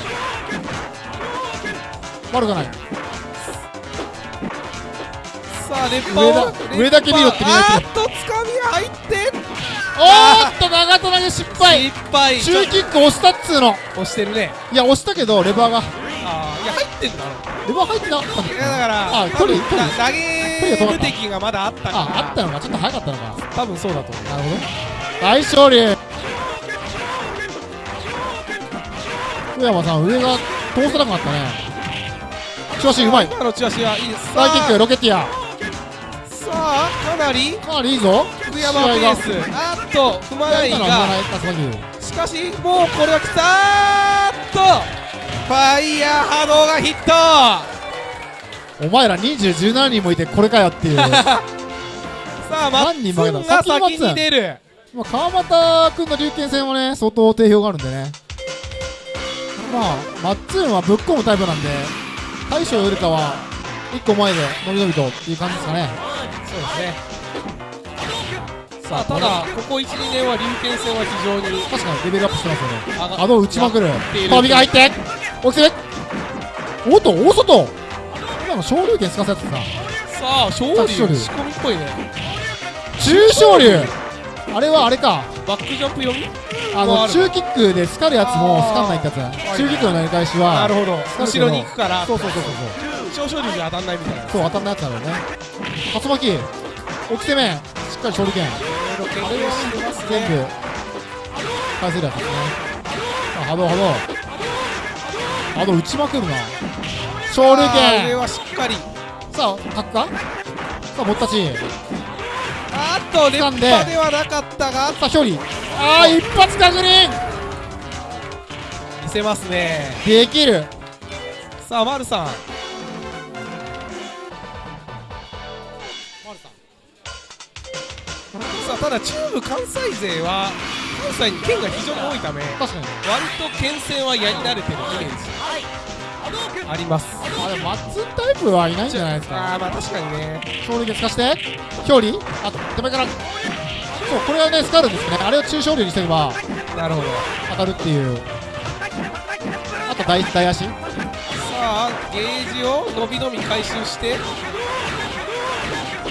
悪くない。さあ連覇上だを上だけ見ろってみんなあーっとつかみが入っておーっと長友投げ失敗。失敗。中キック押したっつうの。押してるね。いや押したけどレバーが。あーいや入ってんだろ。レバー入ってなかったいやだからあ距離距離。だ投げ無敵がまだあったか。らああったのかちょっと早かったのか。多分そうだと思う。なるほど。大勝利。福山さん上が通さなかったね調子うまい。今のチラシはいいです。サイキックロケティアさあかなり。かなりいいぞ。福山ペース。あーっと踏まないがしかしもうこれはきた。ーっと。ファイヤー波動がヒット。お前ら20、17人もいてこれかよっていう。[laughs] さあ何人負けた先先に出る。まあ川又君の龍拳戦はね相当定評があるんでね。まあマッツンはぶっ込むタイプなんで大将よりかは1個前で伸び伸びとっていう感じですかね。そうですね。さあただここ12年は龍拳戦は非常に確かにレベルアップしてますよね。上が波動打ちまくる。飛びが入って起きておっと大外。今の昇竜拳すかせやつささあ勝利仕込みっぽいね。中昇竜あれはあれか。バックジャンプ読みあの？中キックでスカるやつもスカんないってやつ中キックのなり返しは。なるほど。後ろに行くから。そうそうそうそう少々竜じゃ当たんないみたいな。そう当たんないやつだろうね。竜巻。起きてめ。しっかり昇竜拳色々研究してます全部ね返せるやつですね。さあ波動波動。波動打ちまくるな。昇竜あー上拳はしっかり。さあタックかさあもったちあーっと熱波掴んでではなかったが。さあ表裏あー一発確認見せますね。できる。さあ丸さん。さあただ中部関西勢は関西に県が非常に多いため確かに。割と県戦はやり慣れてるイメージあります。あでもマッツンタイプはいないんじゃないですか。あーまあ確かにね。昇竜拳使して表裏あ手前から。そうこれはねスカるんですね。あれを中昇竜にしてればなるほど。当たるっていう。あと大大足。さあゲージを伸び伸び回収して。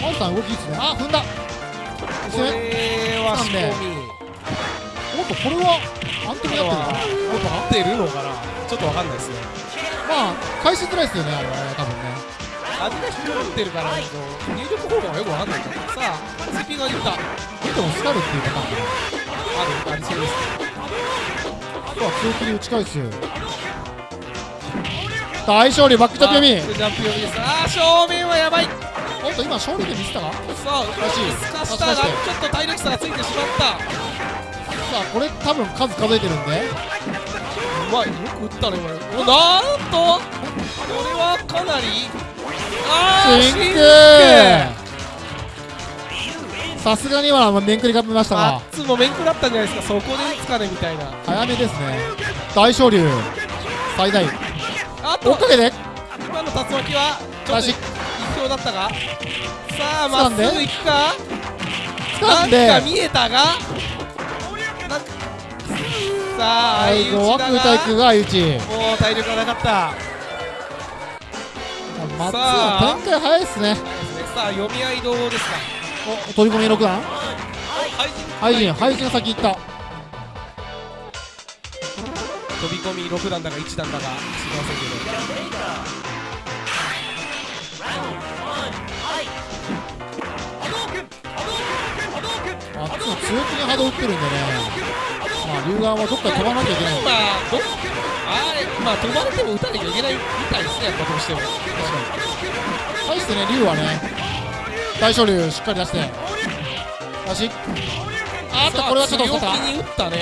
マンさん動きいいっすね。あ踏んだ。これは仕込み。おっとこれはアントニーやってるのか合ってるのかな。ちょっとわかんないですねまあ返しづらいですよねあれはね多分ね。味が引っ掛かってるからね入力方法がよくわかんないからさあ CP がいったてもスカルっていうパターンかなるありそうです。あとは強気に打ち返す大勝利バックジャンプ読みジャンプ読みですあー正面はやばい。おっと今勝利で見せたか？ささあらしいすかしたがちょっと体力差がついてしまった。あこれ多分数数えてるんで。うまいよく打ったね今おなんとこれはかなりあーシンク。さすがに今は面食りが見ましたマがッツも面食らったんじゃないですか。そこで打つかねみたいな。早めですね。大昇竜最大。あと追っかけて。今の竜巻はちょっと一強だったが。さあまっすぐ行くか。掴なんんでか見えたが。なんかさあ最後は空対空が。相打ちもう体力がなかった。松は展開早いっすね。さあ読み合いどうですか？お飛び込み6段。配信ハイジンハイジンが先行った飛び込み6段だか1段だか知りませんけどあっちも強気に波動打ってるんでねまあ龍眼はどっか飛ばなきゃいけないまあどあれまあ飛ばれても打たなきゃいけないみたいですねやっぱどうしても対してね龍はね大昇龍しっかり出して出しあっとこれはちょっと遅かっ強気に打ったね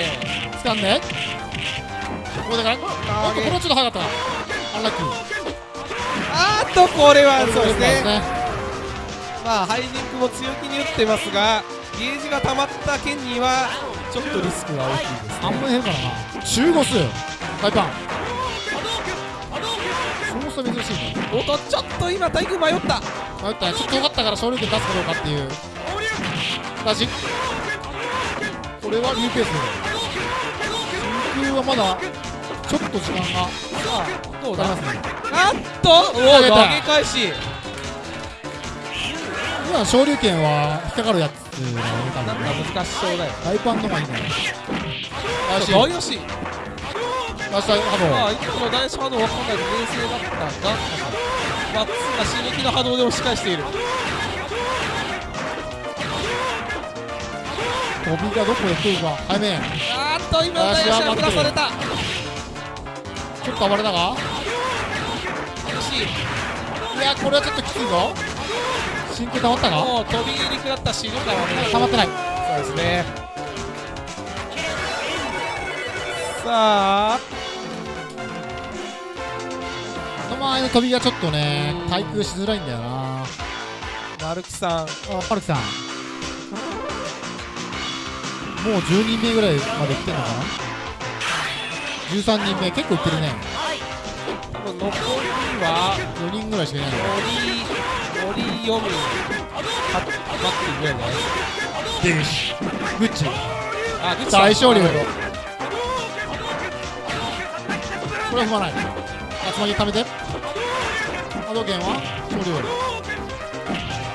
掴んでここでかおっとこれはちょっと早かったアンラッキーあーっとこれはそうですねねまあハイジンクも強気に打ってますがゲージが溜まった剣にはちょっとリスクが大きいです半分減るからな。中5数大パン。そうそう珍しいね。おっとちょっと今対空迷った。迷った。ねちょっとよかったから昇竜拳出すかどうかっていう。出しこれは竜ペース真空はまだちょっと時間が。さあどうだ？かかりますねあっとおお投げた。投げ返し。今昇竜拳は引っかかるやつなんか難しそうだよ。大パンのがい。いんだよ出し大吉出した波まあいつも大波動わかんない冷静だった。がマッツが刺激の波動で押し返している。動飛びがどこで来るか早めあーっと今大吉は振らされた。ちょっと暴れたが惜しい。いやこれはちょっときついぞ真空溜まったかもう飛び入り食らった死ぬからね溜まってない。そうですね。さあ。その前の飛びがちょっとねうん対空しづらいんだよな。丸木さん。あパルキさん。もう10人目ぐらいまで来てんのかな？13人目結構いってるね。多分残りは4人ぐらいしかいない。の森森読むかバックぐらい。じゃないデグシグッチあグッチ大勝利あこれは踏まない集まり貯めて。波動拳は勝利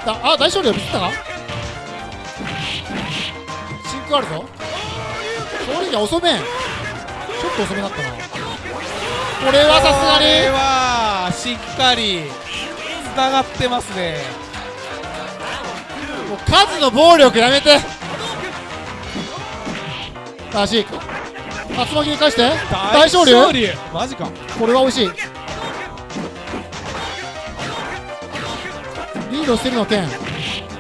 だあ大勝利を見せたか真空あるぞ勝利が遅めんちょっと遅めだったなこれはさすがにこれはしっかりつながってますね。もう数の暴力やめて。さあし竜巻に返して？大勝利？マジか。これは美味しい。リードしてるの剣。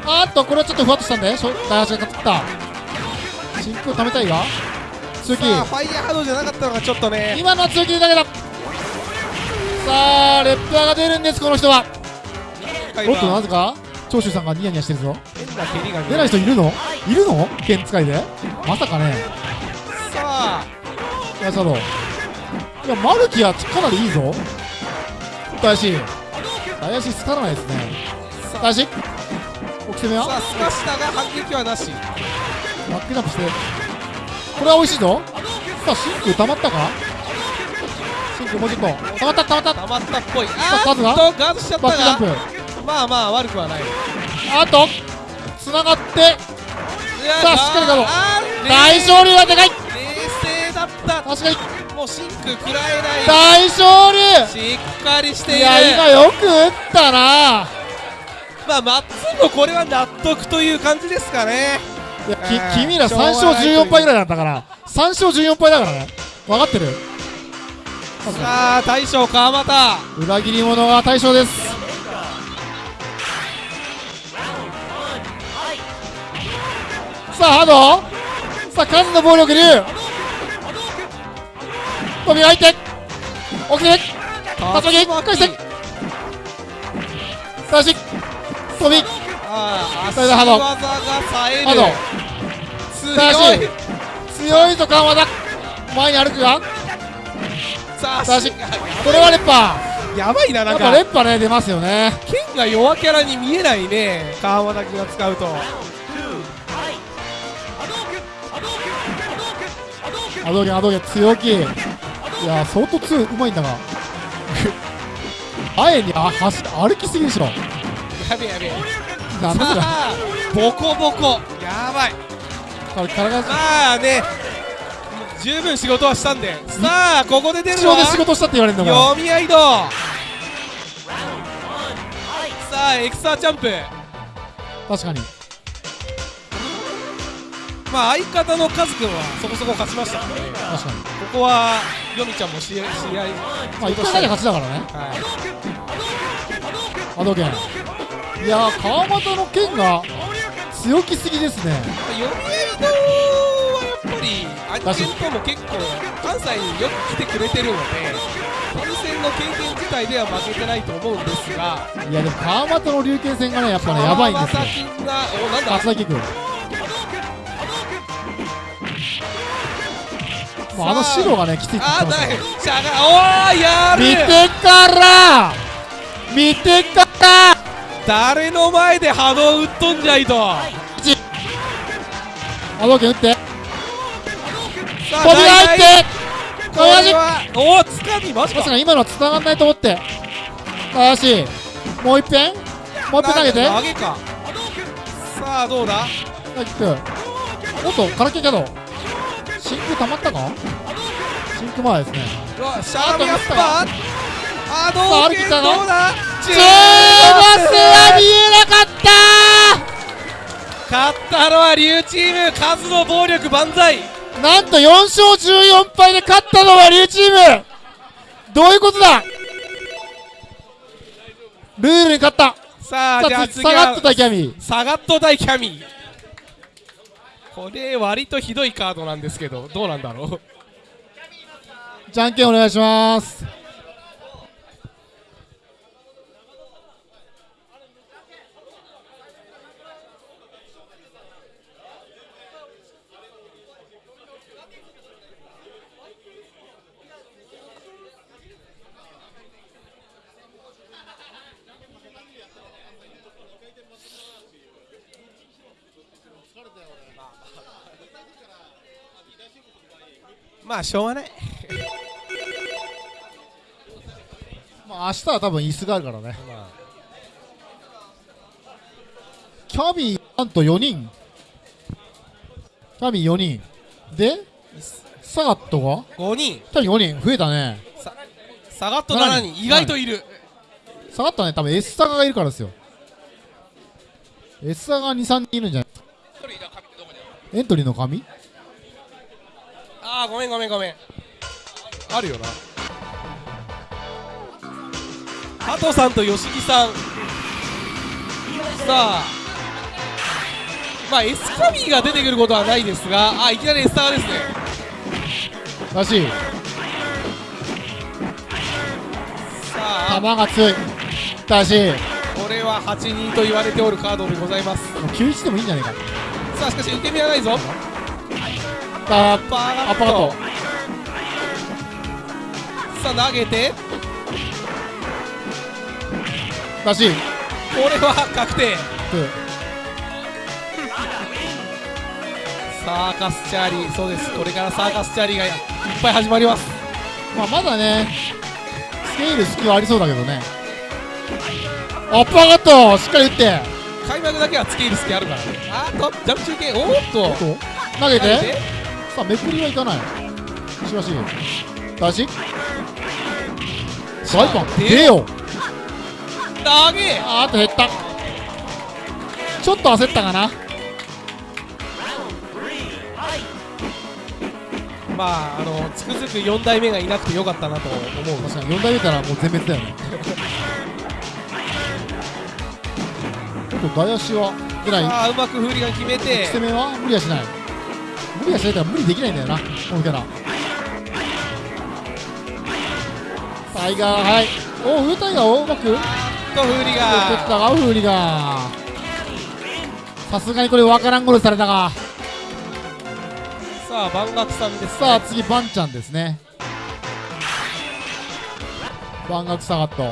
あーっとこれはちょっとふわっとしたんで。大橋が勝った。真空貯めたいが強気さあファイヤーハードじゃなかったのがちょっとね。今のは強気だけだ。さあレッパーが出るんですこの人はおっとなぜか？長州さんがニヤニヤしてるぞ。出ない人いるの？い。るの？剣使いで？まさかね。さあ。いや佐藤いやマルキはかなりいいぞ。大志大志つからないですね。大志起きてみよさあスカしたが反撃はなし。バックジャンプして。これは美味しいぞ。さあ真空溜まったか？真空もうちょっと溜まった溜まった。溜まったっぽい。ああーっとガードしちゃったバックジャンプ。がまあまあ悪くはない。あとつながってささあしっかりガード大勝利はでかい。冷静だった。確かに。もう真空食らえない。大勝利。しっかりしている。いや今よく打ったな。まあマッツンもこれは納得という感じですかね。いや君ら3しょうがない勝14敗ぐらいだったから。3勝14敗だからね。分かってる。さあ大将川又。裏切り者が対象ですさあハー。ドさあ数の暴力竜飛び入って。起きて。竜巻返してさあし。飛び。ああ足技が冴えハー。ドるさあ強いし強いぞ川田前に歩くが。さあし。これはレッパやばいななんか。ぱレッパーね出ますよね。剣が弱キャラに見えないね川又君が使うとアドゲンアドゲン強気いや相当強いうまいんだが前にあ走歩きすぎでしょやべえやべえなんだボコボコやばいから体がまあね十分仕事はしたんでさあここで出る一ので仕事したって言われるんだから読み合いださあエクサーチャンプ確かにまあ相方のカズ君はそこそこ勝ちました。からね確かに。ここはヨミちゃんも試合試合まあ一回だけ勝ちだからね。はい。アドゲンいやー川又の剣が強気すぎですね。読み合い堂はやっぱりアニメントも結構関西によく来てくれてるので本戦の経験自体では負けてないと思うんですが。いやでも川又の龍拳戦がねやっぱねやばいんですよ。川がおなんだ？もうあの白がねきついって言っあーだいしゃがおーや見るてから。見てから。誰の前で波動打っとんじゃいと。アドゲン打って。飛び入って。これはおおつかみまさか今のは繋がんないと思って。よしもう一遍。もう一遍投げて。投げかさあどうだ？はいキックおっと空手キャド真空溜まったか真空前ですね。うわシャーミアッパーあさあどうだ？チーバスは見えなかった！勝ったのは龍チーム。数の暴力万歳。なんと4勝14敗で勝ったのは龍チーム。どういうことだ？ルールに勝った。さあじゃあさ次下がってたはキャミ。サガット対キャミこれ割とひどいカードなんですけどどうなんだろう？じゃんけんお願いします。まあしょうがない。[laughs] まあ明日は多分椅子があるからね。キャビーなんと4人。キャビー4人。でサガットが？5人。キャビー5人。増えたね。サガット7人意外といる。下がったね多分 S サガがいるからですよ。S サガが23人いるんじゃないエントリーの紙ああごめんごめんごめん。あるよな。加藤さんと吉木さん。さあ。まあ S カビーが出てくることはないですが。あいきなり S サガですね。らしい。さあ。球が強い。らしい。これは8人と言われておるカードでございます。もう91でもいいんじゃないか。さあしかし受け身はないぞあパーアッパート。さあ投げて。らしい。これは確定。うん。サーカスチャーリー。そうです。これからサーカスチャーリーがいっぱい始まります。まあまだねスケール隙はありそうだけどね。アッパーカットしっかり打って。開幕だけはつけ入る隙あるから。ねあとジャンプ中継。おーっと。おっと。投げてさあめくりはいかない。しかし出し大パン出出よ投げ。あーっと減った。ちょっと焦ったかな。まああのつくづく4代目がいなくてよかったなと思う。確かに4台目たらもう全滅だよね。[laughs] ちょっと台足は出ない。ああうまくフーリガン決めて。攻めは無理はしない無理はしないから無理できないんだよなこのキャラ。タイガーはい。おお上タイガーをうまくとフーリガンたがフーリガー。さすがにこれわからんゴールされたが。さあ万学さんです、ね、さあ次バンちゃんですね。万学サガット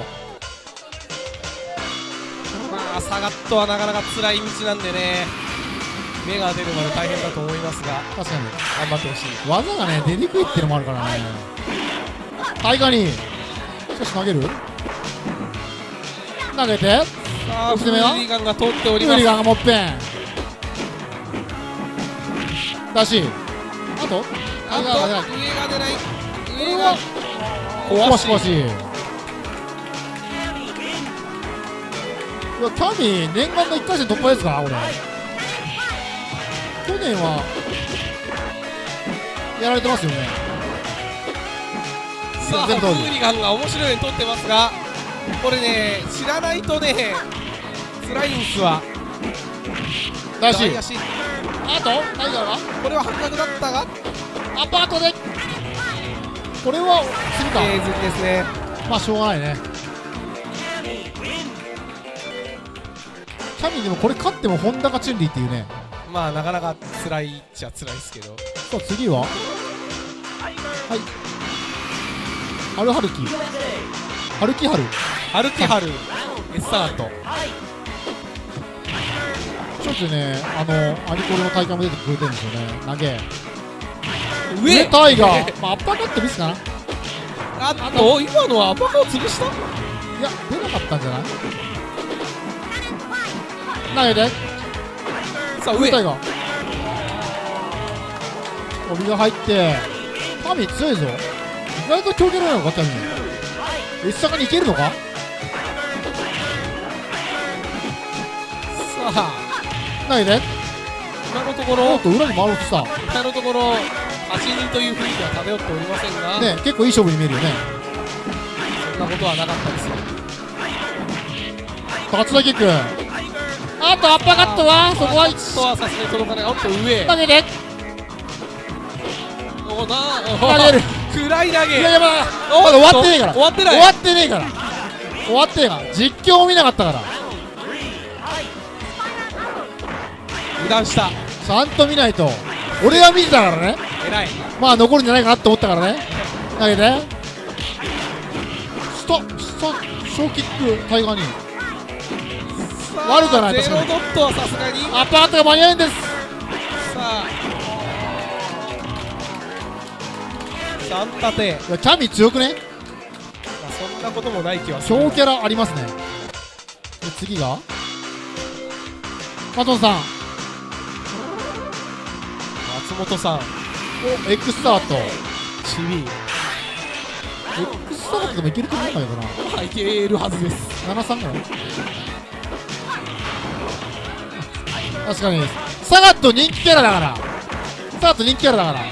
まあサガットはなかなか辛い道なんでね目が出るまで大変だと思いますが確かに。頑張ってほしい。技がね出にくいっていうのもあるからね。タイガーに。しかし投げる？投げて。さあフリガンが通っております。ガンがもっぺん。だし。あと？あとタイガーが出ない上が出ない。上がは壊し壊し。壊し。うわキャミー念願の1回戦突破ですか？これ去年はやられてますよね。さあフーリガンが面白いように取ってますがこれね知らないとね辛いんすわだし左足あと？タイガーがこれは半角だったが。アパートで。これはするか、えー、ずりですね。まあしょうがないね。キャミーでもこれ勝ってもホンダがチュンリーっていうねまあなかなか辛いっちゃ辛いですけど。さあ次は？はい。ハルハルキハルキハルハルキハルエスタート。ちょっとねあのアニコレの大会も出てくれてるんですよね。投げ。上！上タイガー、まあ、アッパーカットミスかな。いあっと今のはアパカを潰した？や出なかったんじゃない？投げてさあ上。上タイガー帯が入ってタミ強いぞ。意外と強キャラなのかタミ S 坂にいけるのか？さあ。投げて今のとこおろっと裏に回ろうとした。今のところ8人という雰囲気は漂っておりませんが、ね結構いい勝負に見えるよね。そんなことはなかったですよ。高津田キックあとアッパーカットはそこは。あとはさすがに届かないおっと上投げておな投げる。[laughs] 暗い投げ。いやいやまだ終わってねえから。終わってない。終わってねえから。終わってねえから。実況も見なかったから。油断した。ちゃんと見ないと。俺は見てたからね。偉い。まあ残るんじゃないかなって思ったからね。投げて。ストスト小キックタイガーに悪くはないゼロドットはさすがに。アッパートが間に合うんですさあ。シャンタテいやキャミ強くねそんなこともない気はする強キャラあ。りますねで次がマトンさん松本さんお X スタートチビ X スタートでもいけると思うんだけどないけるはずです73ぐらい確かにサガット人気キャラだから。サガット人気キャラだから。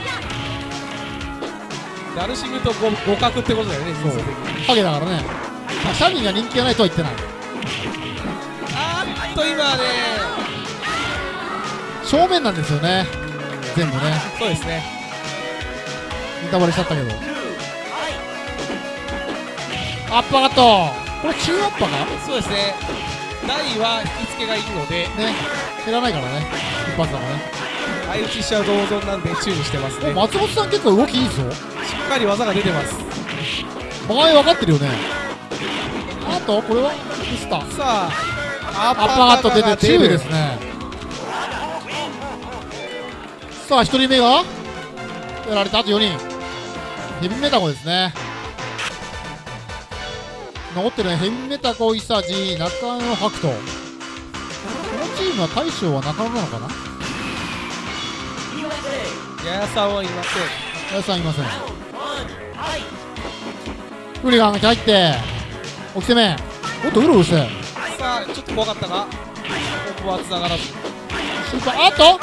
ダルシムと互互角ってことだよね人数的に。ハゲだからね。まあシャミが人気がないとは言ってない。あーっと今ね。正面なんですよね。全部ね。そうですね。ネタバレしちゃったけど。アッパーカット。これ中アッパーか？そうですね台は引き付けがいいので。ね。減らないからね。一発だからね。相打ちしちゃう同存なんで注意してますね。お松本さん結構動きいいぞ。しっかり技が出てます。場合分かってるよね。あとこれは？ミスター。さあアアッパーカット出て注意ですね。さあ1人目が？やられた。あと4人。ヘビメタコですね残ってるねヘビメタコイサジ中野白斗このチームは大将は中野なのかな？ややさんはいません。皆さんいません。フリガンが入って起きてめおっとうろうろして。さあちょっと怖かったがここは繋がらず。シューパーあっと！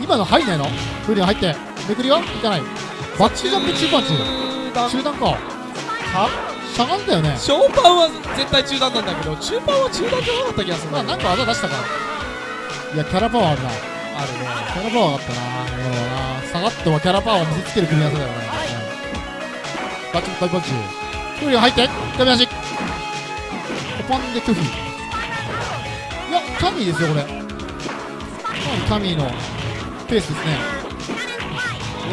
今の入んないの？フリガン入ってめくりはいかない。バッチリジャンプ中パンチ中断中断かゃがんだよね。ショーパンは絶対中断なんだけど中パンは中断じゃなかった気がするまあなんか技出したから。いやキャラパワーあるな。あるね。キャラパワーあったな。今のはなサガッとはキャラパワーを見せつける組み合わせだよね。バッチリ大パンチフリガン入ってダメ足コパンで拒否いやキャミーですよこれ。かなりキャミーのペースですね。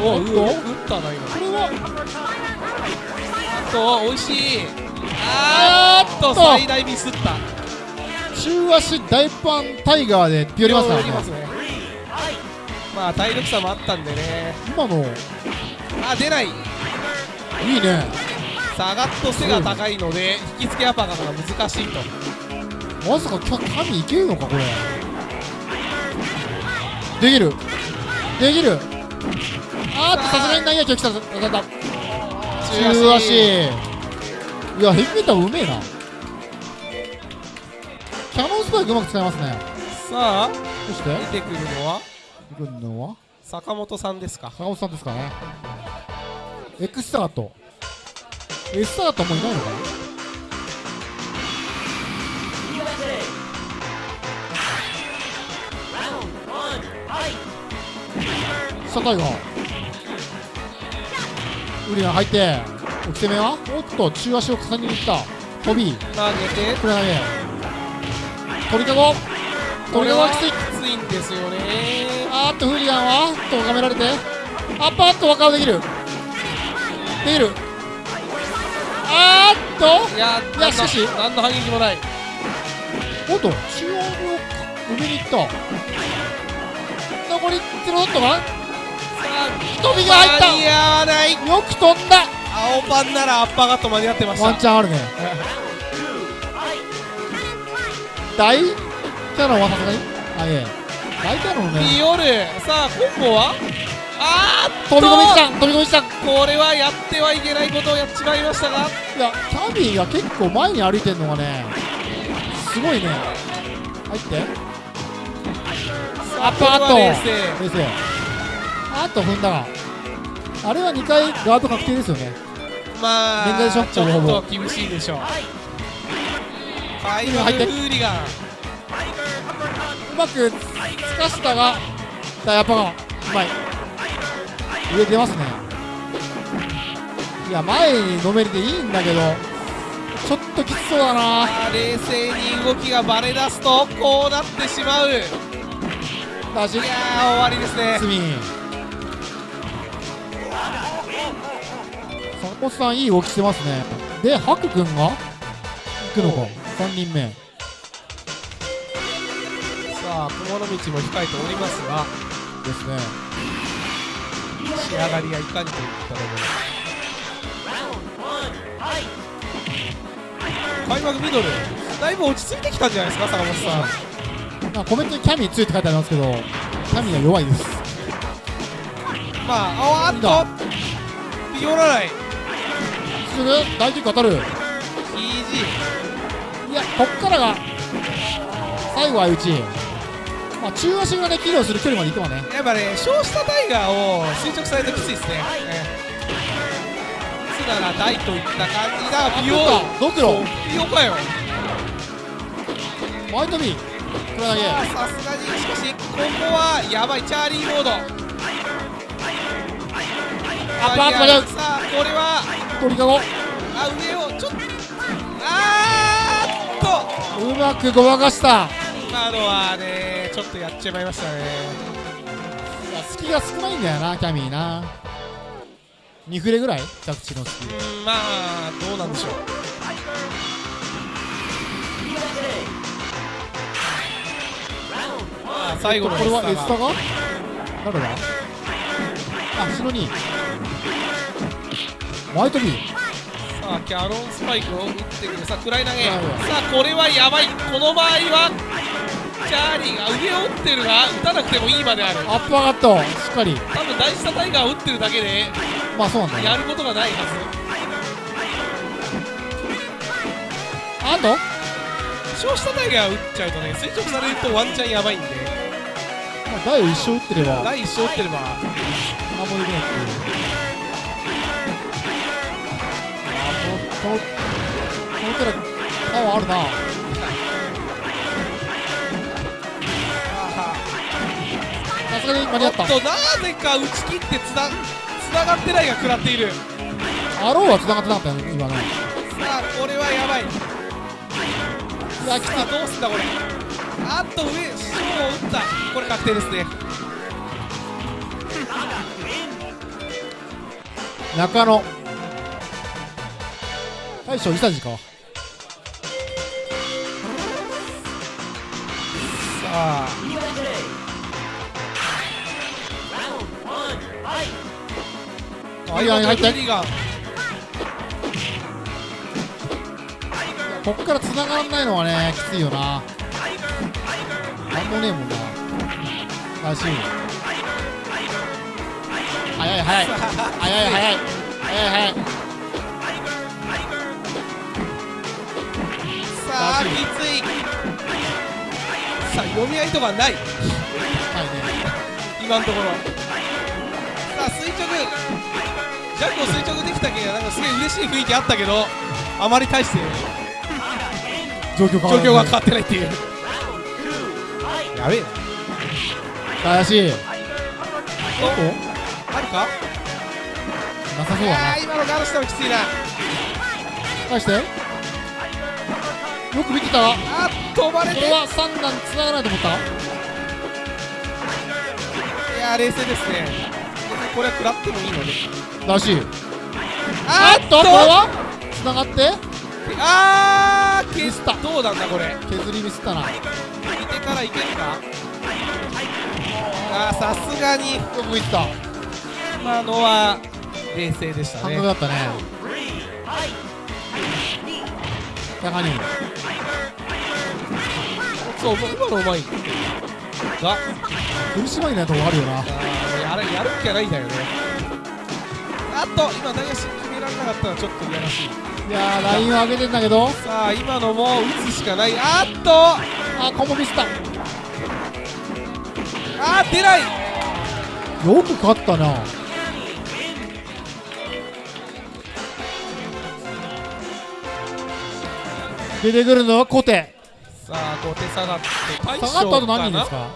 おお打ったな今。これはあと美味しい。あーっと最大ミスった。中足大パンタイガーでって寄りますからね。ますね。まあ体力差もあったんでね。今の。あ出ない。いいね。サガッと背が高いので引き付けアパーが難しいと。まさかキャキャミいけるのかこれ。できる。できる。あーっとさすがに内野球来たぞ。当たった中足。いやヘビメタうめえな。キャノンスパイクうまく使いますね。さあそして？出てくるのは？行くのは？坂本さんですか。坂本さんですかね。X スタート。S スタートもういないのかな？サタイがウリが入っておきてめは？おっと中足を重ねにいった。飛び。投げて。これ投げ。鳥かご。こ鳥れはきかごきつい。ついんですよね。あーっとフリガンは？とがめられて。あっパーッと若顔できる。できる。あーっと。いやいやしかし。何の反撃もない。おっと中央を埋めに行った。残りゼロだったかさあ飛びが入った。間に合わない。よく飛んだ。青パンならアッパーガット間に合ってました。ワンチャンあるね。大キャノンはさすがに。あいえ。大キャノンね。ビオルさあコンボは？あーっと。飛び込みした飛び込みしたいこれはやってはいけないことをやっちまいましたが。やキャビーが結構前に歩いてんのがねすごいね。入って。アッパーカット。冷静。冷静あっと踏んだが。あれは2回ガード確定ですよね。まあ現在ショットちょっと厳しいでしょう。ファイナル入って。フーリガン。うまくつかしたがダイアパがうまい。上出ますね。いや前にのめりでいいんだけどちょっときつそうだな。冷静に動きがバレ出すとこうなってしまう。いや終わりですねおっさんいい動きしてますね。でハク君が？行くのか。3人目。さあ雲の道も控えておりますが。ですね。仕上がりがいかにといったところ。開幕ミドル。だいぶ落ち着いてきたんじゃないですか坂本さん。まあコメントにキャミー強いって書いてありますけどキャミーは弱いです。まああわっと。ビオラライ。すぐ大キック当たるいやこっからが最後は内まあ中足がねキルをする距離までいくわね。やっぱね少子タイガーを垂直されるときついですね。ええ。つなら大といった感じだ。ドクロかよ。ホワイトビーこれだけ。さすがにしかしここはやばい。チャーリーモードアップアップださあこれは。鳥かごあ上をちょっと。あーっと。うまくごまかした。今のはねちょっとやっちゃいましたね。いや隙が少ないんだよなキャミーな。2フレぐらい？着地の隙。うんまあどうなんでしょう。まあ最後のこれはエスタがが？誰だ？あ後ろに。ホワイトビーさあキャノンスパイクを打ってくる。さあ暗い投げ。なるほどさあこれはやばい。この場合はチャーリーが上を打ってるが打たなくてもいいまである。アップ上がったしっかり。多分大下タイガーを打ってるだけでまあそうなんだね。やることがないはあんとず少子タイガーを打っちゃうとね垂直されるとワンチャンやばいんで。まあ台を一生打ってれば。第一章打ってれば何もできないっていうあこのこのパワーあるな。さすがに間に合った。となぜか打ち切ってつなつながってないが食らっている。アローは繋がってなかったよね今ね。さあこれはやばい。さあどうすんだこれ。あっと上ショーを打った。これ確定ですね中野。大将伊佐治か？さあ。あい。いよ入っこっから繋がらないのはねきついよな。なんもねえもんならしい早い早い。早い早い。早い早い。さあきつい。さあ読み合いとかない。はいね。今のところさあ垂直。ジャックを垂直できたけどなんかすげえ嬉しい雰囲気あったけどあまり大して。状況が変わってないっていう。やべえ。な怪しい。おあるか？なさそうだな。今のガードしてもきついな返して？よく見てた。わあっ飛ばれて。いこれは3段繋がないと思った？やー冷静ですね。これは食らってもいいので。らしい。ああっと！これは？繋がって？あーミスった。どうなんだこれ？削りミスったな。よ見てからいけるか？あーさすがに。く見てた今のは冷静でしたね。感覚だったね。高にそう今のうまいが。苦しまいないとこあるよな。あーやるやるっきゃないんだよね。あっと今大足決められなかったのはちょっといやらしい。いやーラインを上げてんだけど。さあ今のも打つしかない。あっと。あコンボミスった。あー出ない。よく勝ったな出てくるのはコテ。さあ5手下がって大下がった後何人ですか？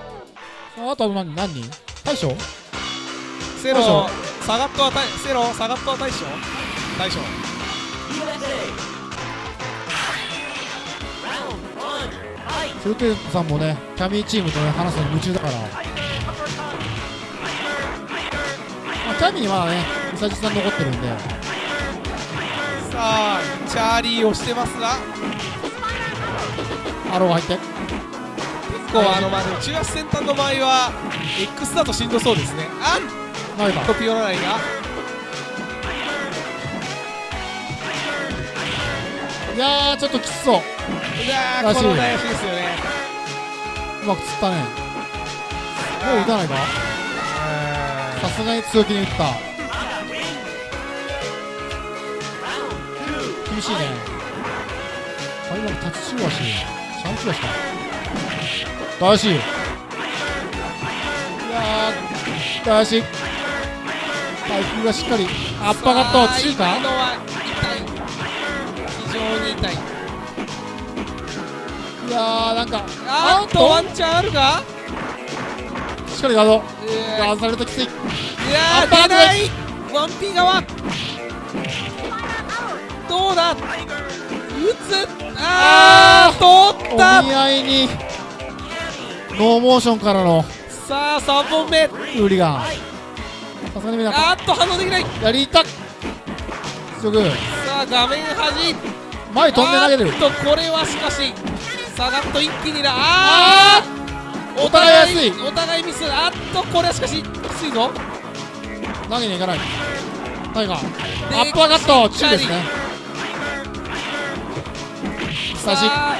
下がった後何何人？大将？セロ大将サガットは大セロサガットは大将？大将。セルテさんもねキャミーチームと、ね、話すのに夢中だから、まあ、キャミーはね伊佐治さん残ってるんでさあチャーリーをしてますが。アロー入って。結構あのまあ中足先端の場合は X だとしんどそうですね。あっとピオラライがいやーちょっときつそう。うわーらしいこの大足ですよね。うまく釣ったね。もう打たないか。さすがに強気に打った厳しいね。あ今の立ち中足シャンプー足か。大足い。やー大足回復がしっかり。アッパーカット中か？今のは痛い。非常に痛い。いやーなんかあーっとワンチャンあるか？しっかりガードガー。ドされるときついいやーー出ない。ワンピー側どうだ？打つ？あー！通おった！見合いに。ノーモーションからの。さあ3本目。ウーリガンさすがに見なあーっと反応できない。たやりたっ。強く。さあ画面端。前飛んで投げてる。あーっとこれはしかし下がっと一気にだあー！お互い安い。お互いミス。あっとこれはしかしきついぞ。投げに行かない。タイガーでアッパーカット中ですねさあ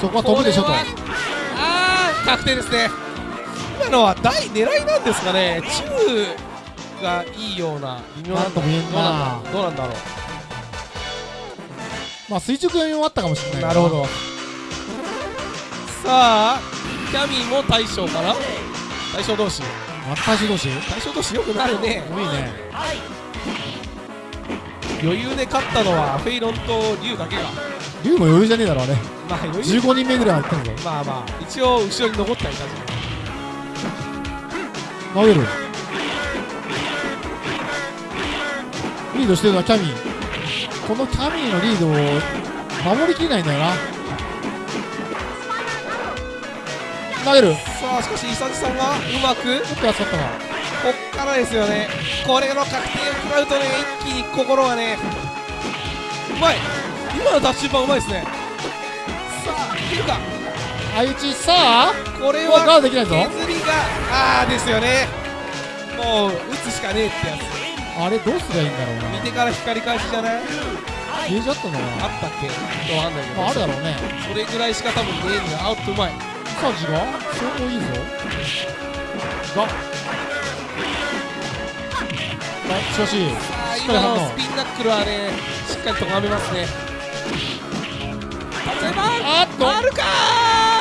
そこは飛ぶでしょとこれはあ確定ですね今のは大狙いなんですかね中がいいような微妙なんとも言えんなどうなんだどうまあ垂直読みもあったかもしれないなるほどさあキャミーも大将かな大将同士大衆同士大将同士よくなるねいいね余裕で勝ったのはフェイロンとリュウだけが龍も余裕じゃねえだろあれ。まあ余裕。15人目ぐらい入ってるぞ。まあまあ一応後ろに残ってはいたじ投げる。リードしてるのはキャミー。このキャミーのリードを守りきれないんだよな。投げる。ゃんさあしかしイサチさんがうまくちょっとったな。こっからですよね。これの確定を食らうとね一気に心がねうまい今のダッシュ版うまいですね。さあいるか。相打ちさあこれうわガーはドできないぞ。削りがああですよね。もう打つしかねえってやあれどうすりゃいいんだろうつな。見てから光り返しじゃない？ゲージあったんだろうな。あったっけ？わかんないけど、まああるだろうね。それぐらいしか多分ねえんだよあっとうまい。サージが相当いいぞ。が。がしかしあーしっかり反応。スピンナックルはねしっかりとがめますねあっと。あるか。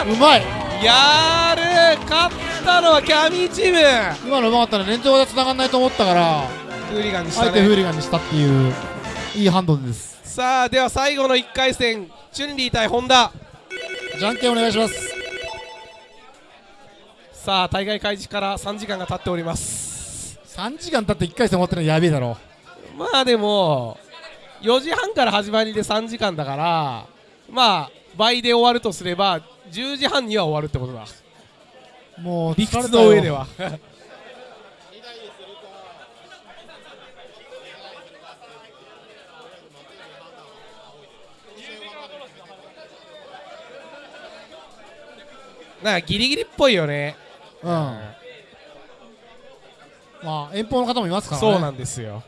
うまい。ーやる。勝ったのはキャミーチーム。今のうまかったね連長が繋がんないと思ったから。フーリガンにしたあえてフーねリガンにしたっていういいハンドルです。さあでは最後の1回戦チュンリー対ホンダ。じゃんけんお願いします。さあ大会開始から3時間が経っております。3時間経って1回戦終わってるのやべえだろ。まあでも4時半から始まりで3時間だからまあ倍で終わるとすれば10時半には終わるってことだ。もう理屈の上では。[laughs] なんかギリギリっぽいよね。うん。まあ遠方の方もいますからね。そうなんですよ。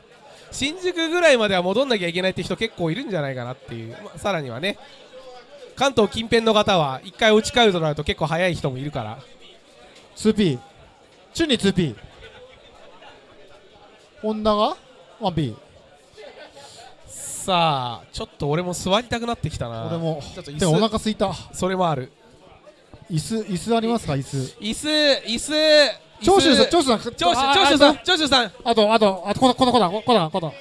新宿ぐらいまでは戻んなきゃいけないって人結構いるんじゃないかなっていう、まあさらにはね関東近辺の方は1回落ち帰るとなると結構早い人もいるから。2P チュンに 2P ホンダが？1P さあちょっと俺も座りたくなってきたな。俺も。ちょっと椅でもお子腹すいた。それもある。椅子椅子ありますか？椅子。椅子椅子。長州さん長長州さん長州さん。あ長州さんあとあとあとこのこのこのこのこの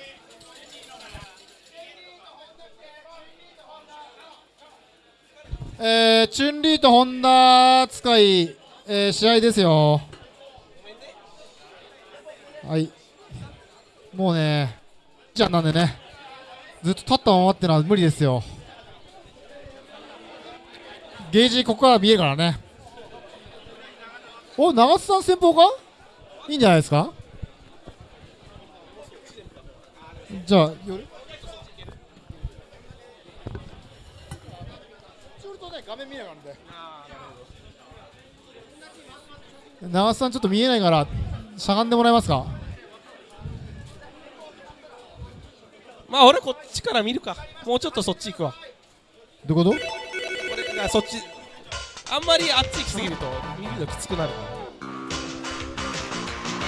えー、チュンリーとホンダ使い、えー、試合ですよ。はい。もうねじゃんなんでねずっと立ったままってのは無理ですよ。ゲージここから見えるからね。お長津さん先方か？いいんじゃないですか？じゃあ寄るそれとね画面見ながらで長津さんちょっと見えないからしゃがんでもらえますか？まあ俺こっちから見るか。もうちょっとそっち行くわ。どういうここれあそっちあんまりあっち行きすぎると見るのきつくなる。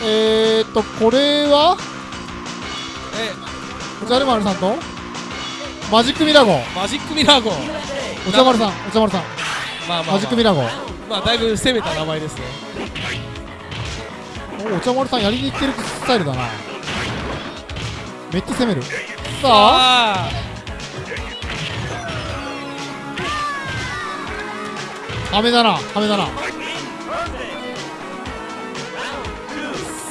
えーっとこれは？えお茶る丸さんと？マジックミラゴマジックミラー号お茶丸さんお茶丸さん。まあまあ、まあ、マジックミラゴまあだいぶ攻めた名前ですね。おお茶丸さんやりにいってるスタイルだな。めっちゃ攻める。さあ。あ。ハメだなハメだな。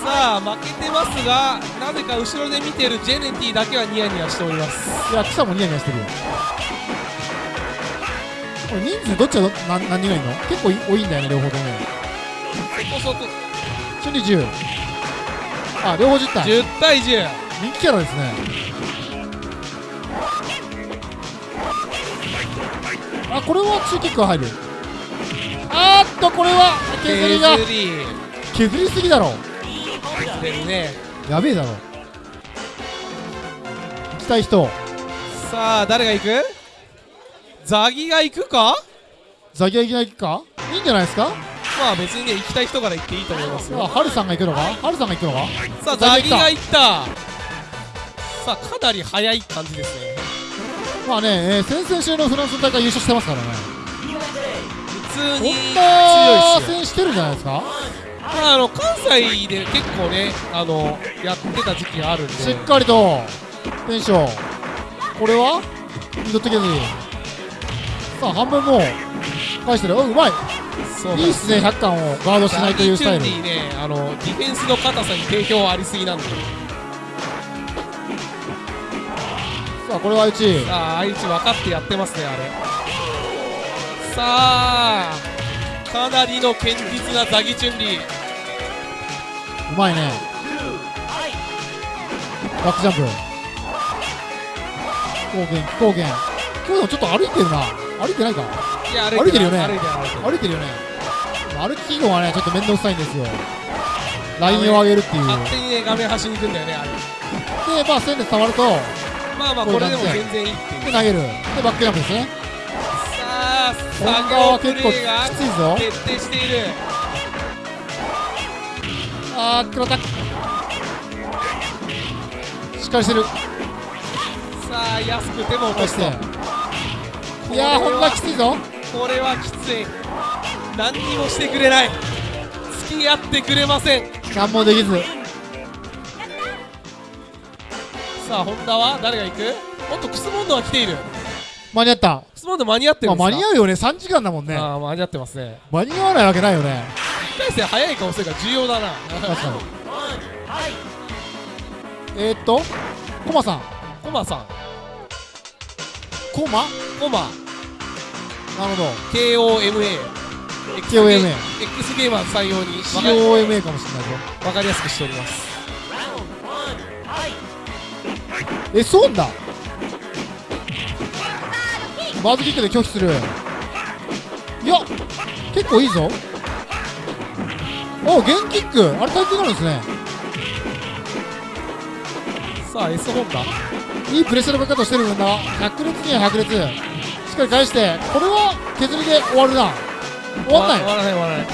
さあ負けてますがなぜか後ろで見てるジェネティだけはニヤニヤしております。いや草もニヤニヤしてるよこれ人数どっちがど何何人がいるの？結構い多いんだよね両方とも。ねそこそこ瞬時10あ両方10体10対10人気キャラですね。あこれはツーキックが入る。あーっとこれは削りが。削りすぎだろ。削れるね。やべえだろ。行きたい人。さあ誰が行く？ザギが行くか？ザギが行くか？いいんじゃないですか？まあ別にね行きたい人から行っていいと思いますあよハルさんが行くのか？ハルさんが行くのか？さあザギが行った。さあかなり早い感じですね。まあね、えー、先々週のフランス大会優勝してますからね。こ普通に強い戦してるんじゃないですか？まああの関西で結構ねあのやってた時期があるんで。しっかりとテンションこれはミドット削りさあ半分もう返してる。おうまい。そういいっすね。100巻をガードしないというスタイル。ねあのディフェンスの硬さに定評ありすぎなんで。さあこれは1さあ愛知分かってやってますねあれ。さあかなりの堅実なザギチュンリーうまいね。バックジャンプ。高原高原。今日もちょっと歩いてるな歩いてないか。いや歩いてるよね。歩いてるよね。歩き記号はねちょっと面倒くさいんですよ。ラインを上げるっていう。勝手にね画面端に行くんだよねあれ。でまあ線で伝わるとまあまあこれでも全然いいっていう。で投げる。でバックジャンプですね。さあ作業プは結構レーがきついぞ。徹底している。あー黒田。しっかりしてる。さあ安くても落とすといやー本田きついぞ。これはきつい。何にもしてくれない。付き合ってくれません。何もできず。さあ本田は誰が行く？おっとクスモンドは来ている。間に合った。クスモンド間に合ってるまあんですか？間に合うよね。3時間だもんね。ああ間に合ってますね。間に合わないわけないよね。1回戦早い顔するから重要だな。確かに。えー、っとコマさん。コマさん。コマ？コマ。なるほど。KOMA KOMA X ゲーマー採用に。COMA かもしれないぞ。分かりやすくしております。えそうだ。バーズキックで拒否する。いや結構いいぞ。おゲンキック。あれ耐久になるんですね。さあ S ホンダいいプレッシャーのかけ方してるんだ百列には百列しっかり返してこれは削りで終わるな。終わんない終わらない終わらない。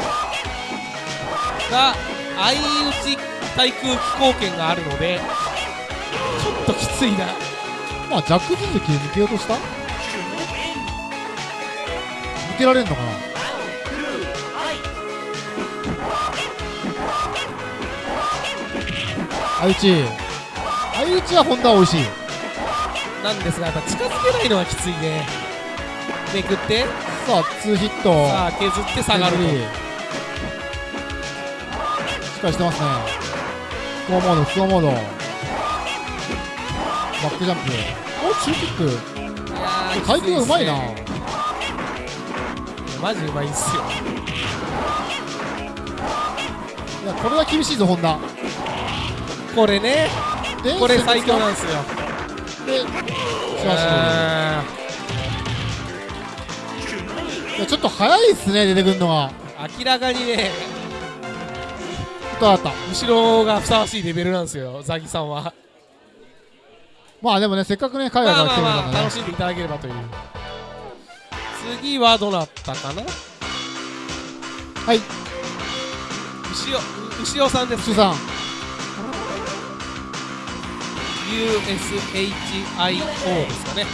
が相打ち対空飛行権があるのでちょっときついな。まあジャック続きで抜けようとした？抜けられんのかな？相打ち。相打ちは本田は美味しいなんですがやっぱ近づけないのはきついね。めくって。さあツーヒット。さあ削って下がるしっかりしてますね。フォーモードフォーモード。バックジャンプ。お中キックいやー回転がうまいな、マジうまいんすよ。いやこれは厳しいぞ本田これね。でこれ最強なんですよいやちょっと早いっすね出てくるのが。ー明らかにねとあった。後ろがふさわしいレベルなんですよザギさんは。まあでもねせっかくね海外まあから来てくれたまあまあ楽んでねしんでいただければという。次はどなたかな？はい。牛尾牛尾さんです牛さん USHIO ですかね。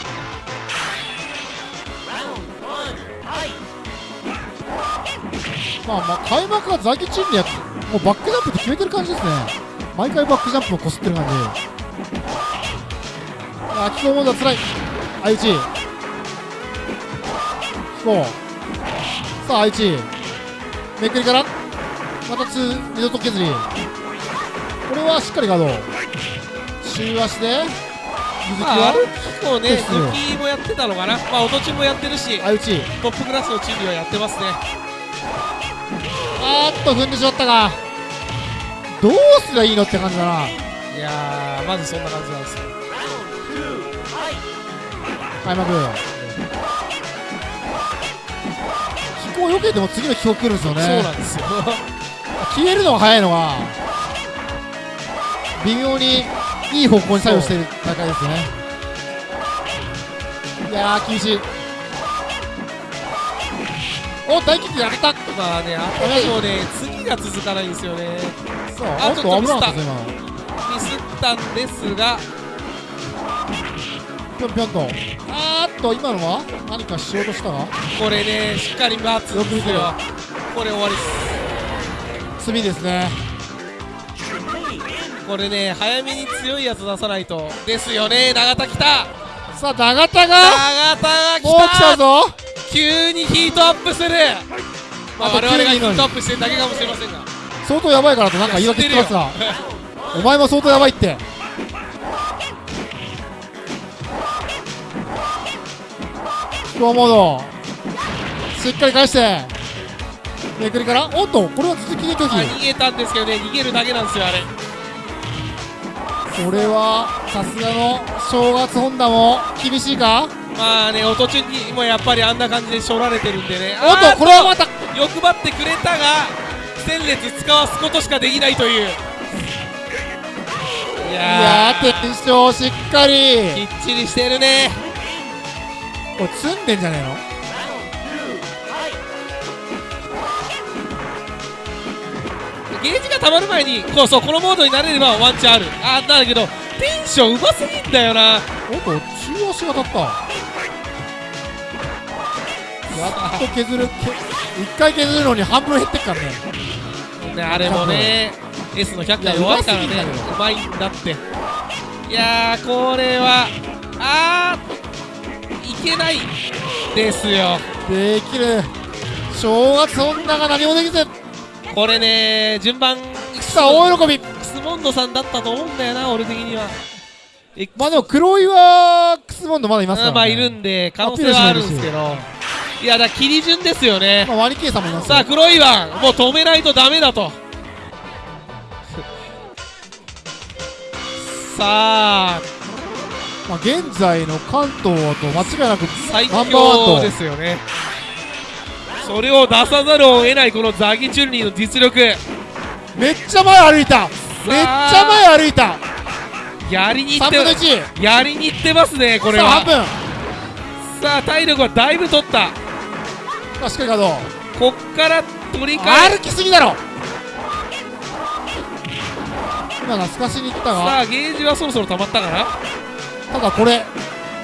まあまあ開幕はザキチンでやつもうバックジャンプって決めてる感じですね。毎回バックジャンプをこすってる感じ。あ気候モードはつらい。相打ち気候さあ相打ちめくりから。またツー二度と削り。これはしっかりガード週足で？水木まあ、は？歩きもね、抜きもやってたのかな、まあ、音チもやってるし、相打ち。トップクラスのチームはやってますね。あーっと踏んでしまったがどうすりゃいいのって感じだな。いやー、まずそんな感じなんですよ。開幕。飛行よけても次の飛行来るんですよね。そうなんですよ。[laughs] 消えるのが早いのは微妙にいい方向に作用している大会ですね。いやー厳しい。お大キックやったまあね、あとでもね、次が続かないんですよね。そうああっと危なかったミスった。んですが、ぴょんぴょんと。あーっと今のは？何かしようとしたがこれね、しっかり待つんよ。く見てる。これ終わりです。罪ですねこれね、早めに強いやつ出さないと。ですよね、永田来た。さあ永田が永田が来た。もう来たぞ。急にヒートアップする、まあ、我々がヒートアップしてるだけかもしれませんが。相当やばいからとなんか言い訳言ってますがお前も相当やばいって。飛行モードしっかり返して。めくりから？おっとこれは続きで拒あ否逃げたんですけどね逃げるだけなんですよあれこれはさすがの正月ホンダも厳しいか？まあね音中にもやっぱりあんな感じでしょられてるんでね。おっとこれはまた欲張ってくれたが戦列使わすことしかできないという。いいややー転生しっかり。ーきっちりしてるね。これ積んでんじゃねえの？ゲージが溜まる前にこうそうこのモードになれればワンチャンある。あーだけどテンションうますぎんだよな。おっと中足が当たった。やっと削る。け一回削るのに半分減ってっからね。ねあれもね S の100回弱いからねうまいんだって。いやーこれはあーいけないですよ。できる。正月女が何もできずこれね順番さあ大喜び。クスモンドさんだったと思うんだよな俺的には。えまあでも黒いはクスモンドまだいますから、ね、まあいるんで可能性はあるんですけど。いやだ切り順ですよね。まあワニケイさんもいますさあ黒いワンもう止めないとダメだと。[laughs] さあ。まあ、現在の関東と間違いなく最強とですよねそれを出さざるを得ないこのザギチュンリーの実力。めっちゃ前歩いた。めっちゃ前歩いた。やりにいっ3て分の1やりにいってますねこれは。さあ体力はだいぶ取った。さあしっかりガードこっから取り替え歩きすぎだろ。今が透かしに行ったさがあゲージはそろそろ溜まったかな？ただこれ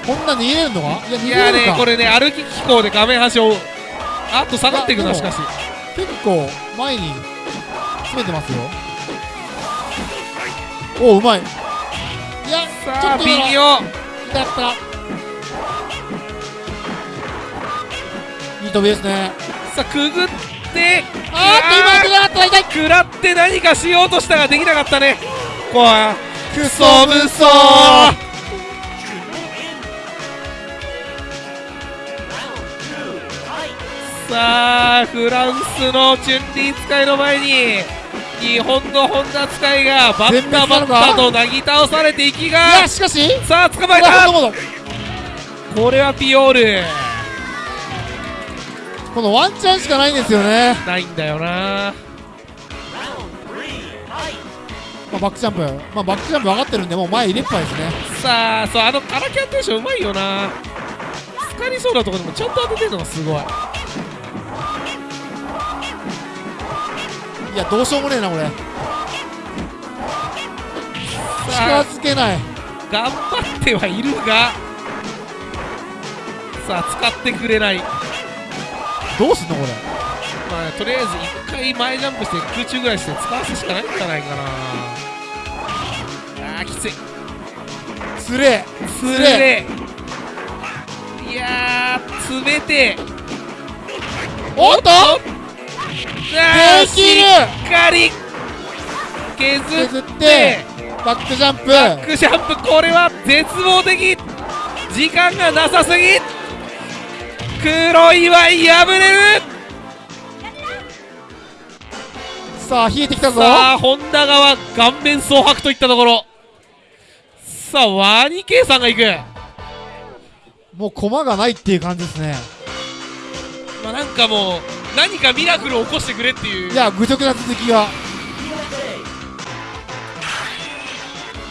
こんなに逃げれるのかいや逃げれるか？ねこれね歩き機構で画面端をあっと下がっていくなしかし。結構前に詰めてますよ。おおうまい。いやちょっと微妙だった。いい飛びですね。さあくぐってあーっと今当てなかった痛い。食らって何かしようとしたができなかったね。こうはクソブソさあフランスのチュンリー使いの前に日本の本田使いがバッタバッタとなぎ倒されていきいがやしかしさあ捕まえた。これはピオール。このワンチャンしかないんですよね。ないんだよな。まあ、バックジャンプ、まあ、バックジャンプ分かってるんでもう前入れっぱいですね。さあそうあのアラキャンテーションうまいよな。つかりそうなところでもちゃんと当ててるのがすごいいやどうしようもねえなこれ。近づけない。頑張ってはいるがさあ使ってくれない。どうすんのこれ。まあとりあえず一回前ジャンプして空中ぐらいして使わすしかないんじゃないかな。あーきつい。つれ。つれ。いやー詰めて。おっとあーできる。しっかり削削っって。てバックジャンプ。バックジャンプ。これは絶望的。時間がなさすぎ。黒いは破れる。さあ冷えてきたぞ。さあ本田側顔面蒼白といったところ。さあワニケイさんが行く。もう駒がないっていう感じですね。まあなんかもう何かミラクルを起こしてくれっていう。いや愚直な続きが。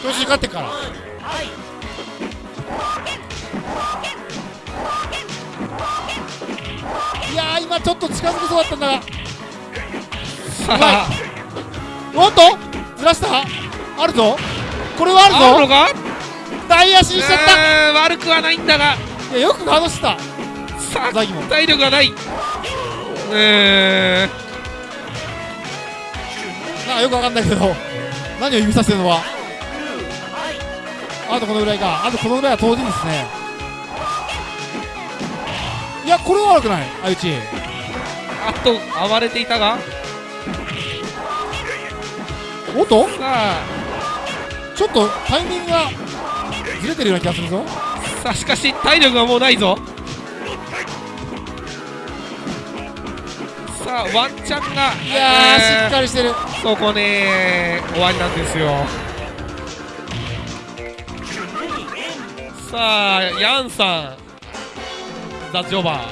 調子に勝ってっから。いやー今ちょっと近づきそうだったんだが。[laughs] おっと？ずらした？あるぞ。これはあるぞ。あるのか？大足にしちゃっうーん悪くはないんだが。たいやよくガードしてた体力がないうーん。なんかよくわかんないけど何を指さしてるのはあとこのぐらいか。あとこのぐらいは当時ですね。いやこれは悪くない。相打ち。あと暴れていたが。おっとちょっとタイミングがずれてるような気がするぞ。さあしかし体力がもうないぞさあワンチャンがいやーしっりかりしてる。そこね終わりなんですよ。さあヤンさん。ザ・ジョバ。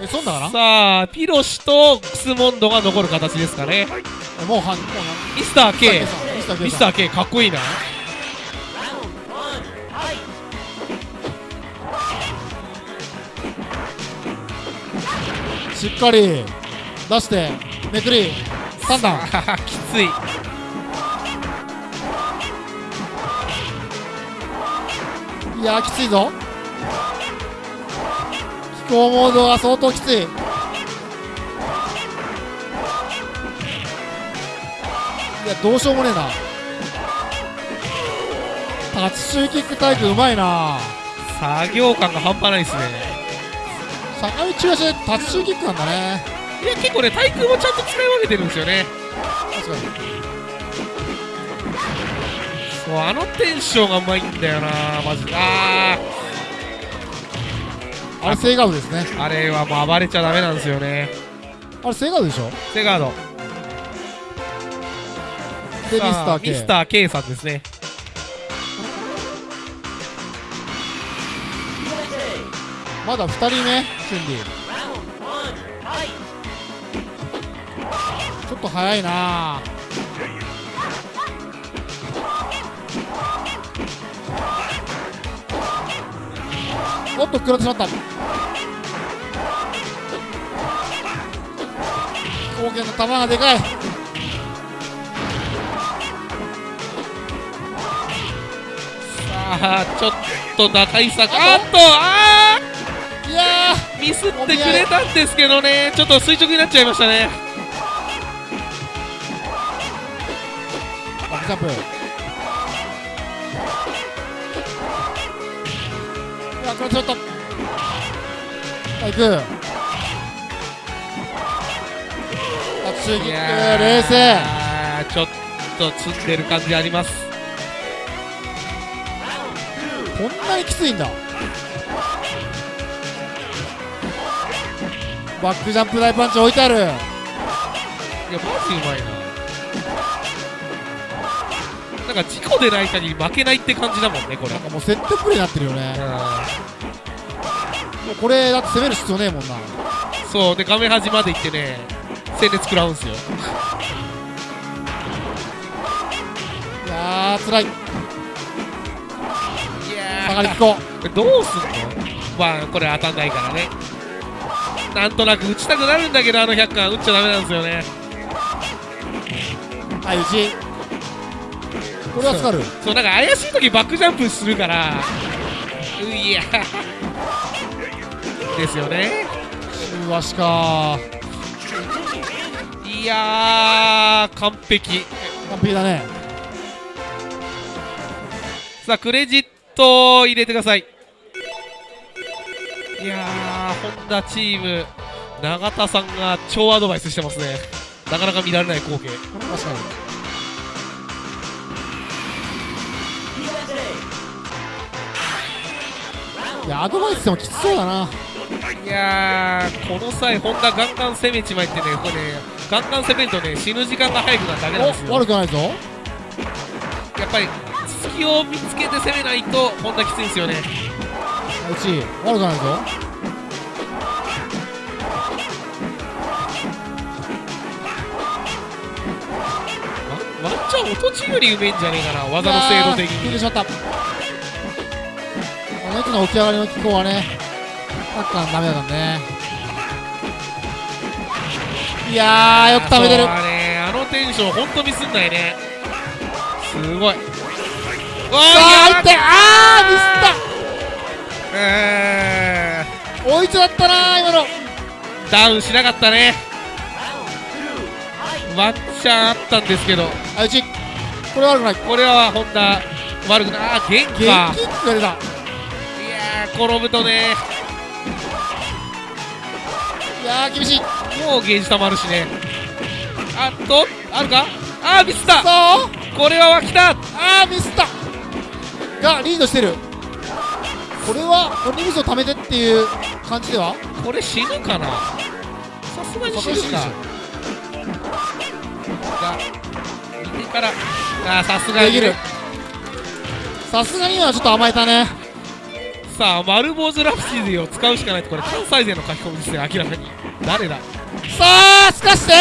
えそんだかーさあピロシとクスモンドが残る形ですかね。なもうはんもうミスター K ミスター K ミスター K かっこいいなしっかり出してめくり3段 [laughs] きつい。いやーきついぞ。気候モードが相当きつい。いやどうしようもねえな。タッチシューキックタイプうまいな。作業感が半端ないですね坂道中足でタッチキックなんだね。いや結構ね対空もちゃんと使い分けてるんですよね。確かにそうあのテンションがうまいんだよなマジで。ああれセイガードですね。ーあれはもう暴れちゃダメなんですよね。あれセイガードでしょ？セガード。でミスさター K あミスター K さんですね。まだ2人目チュンリーちょっと早いな。おっと食らってしまった。飛行機の球がでかい。さあちょっと打開策。あっとあいやー！ミスってくれたんですけどね。ちょっと垂直になっちゃいましたね。ーバックジャンプ。いや食らってしまったさあ行く。タッチキ冷静ちょっと積んでる感じあります。こんなにきついんだバックジャンプ大パンチ置いてある。いやマジうまいな。なんか事故でない限り負けないって感じだもんねこれ。なんかもうセットプレーになってるよね。うもうこれだって攻める必要ねえもんな。んそうで画面端まで行ってね戦列食らうんすよ。あーつらいい下がりや聞こ。ーどうすんの？まあこれ当たんないからねなんとなく打ちたくなるんだけどあの100巻打っちゃダメなんですよね。うはい打ち。これは助かる。そうなんか怪しい時バックジャンプするから。ういや。ですよね。中足か。いやー完璧。完璧だね。さあクレジットを入れてくださいいやーホンダチーム永田さんが超アドバイスしてますね。なかなか見られない光景。確かに。いやアドバイスでもきつそうだな。いやーこの際ホンダガンガン攻めちまいってねこれねガンガン攻めるとね死ぬ時間が早くなるだけなんですおよ悪くないぞ。やっぱり隙を見つけて攻めないとホンダきついんですよねうち悪くないぞワンチャン音地よりうめえんじゃねえかな技の精度的に。しまったあの人の起き上がりの機構はねサッカーダメだからね。いやーよく食べてる。あのテンションほんとミスんないね。すごい。わさあ入ってあーミスっ追いつだったなー今の。ーダウンしなかったね。ワンチャンあったんですけど。あうちこれ悪くない。これはホンダ悪くない。あー元気元か気って言われた。いやー転ぶとね。いやー厳しい。もうゲージ溜まるしね。あっとあるか？あーミスった。これは来た。あーミスった。がリードしてるこれはこれにミスを貯めてっていう感じでは？これ死ぬかな？さすがに死ぬか。が右から。あーさすがに。さすがに今はちょっと甘えたね。さあ丸坊主ラプシディを使うしかないとこれ関西勢の書き込みですね明らかに。誰だ？さあすかして。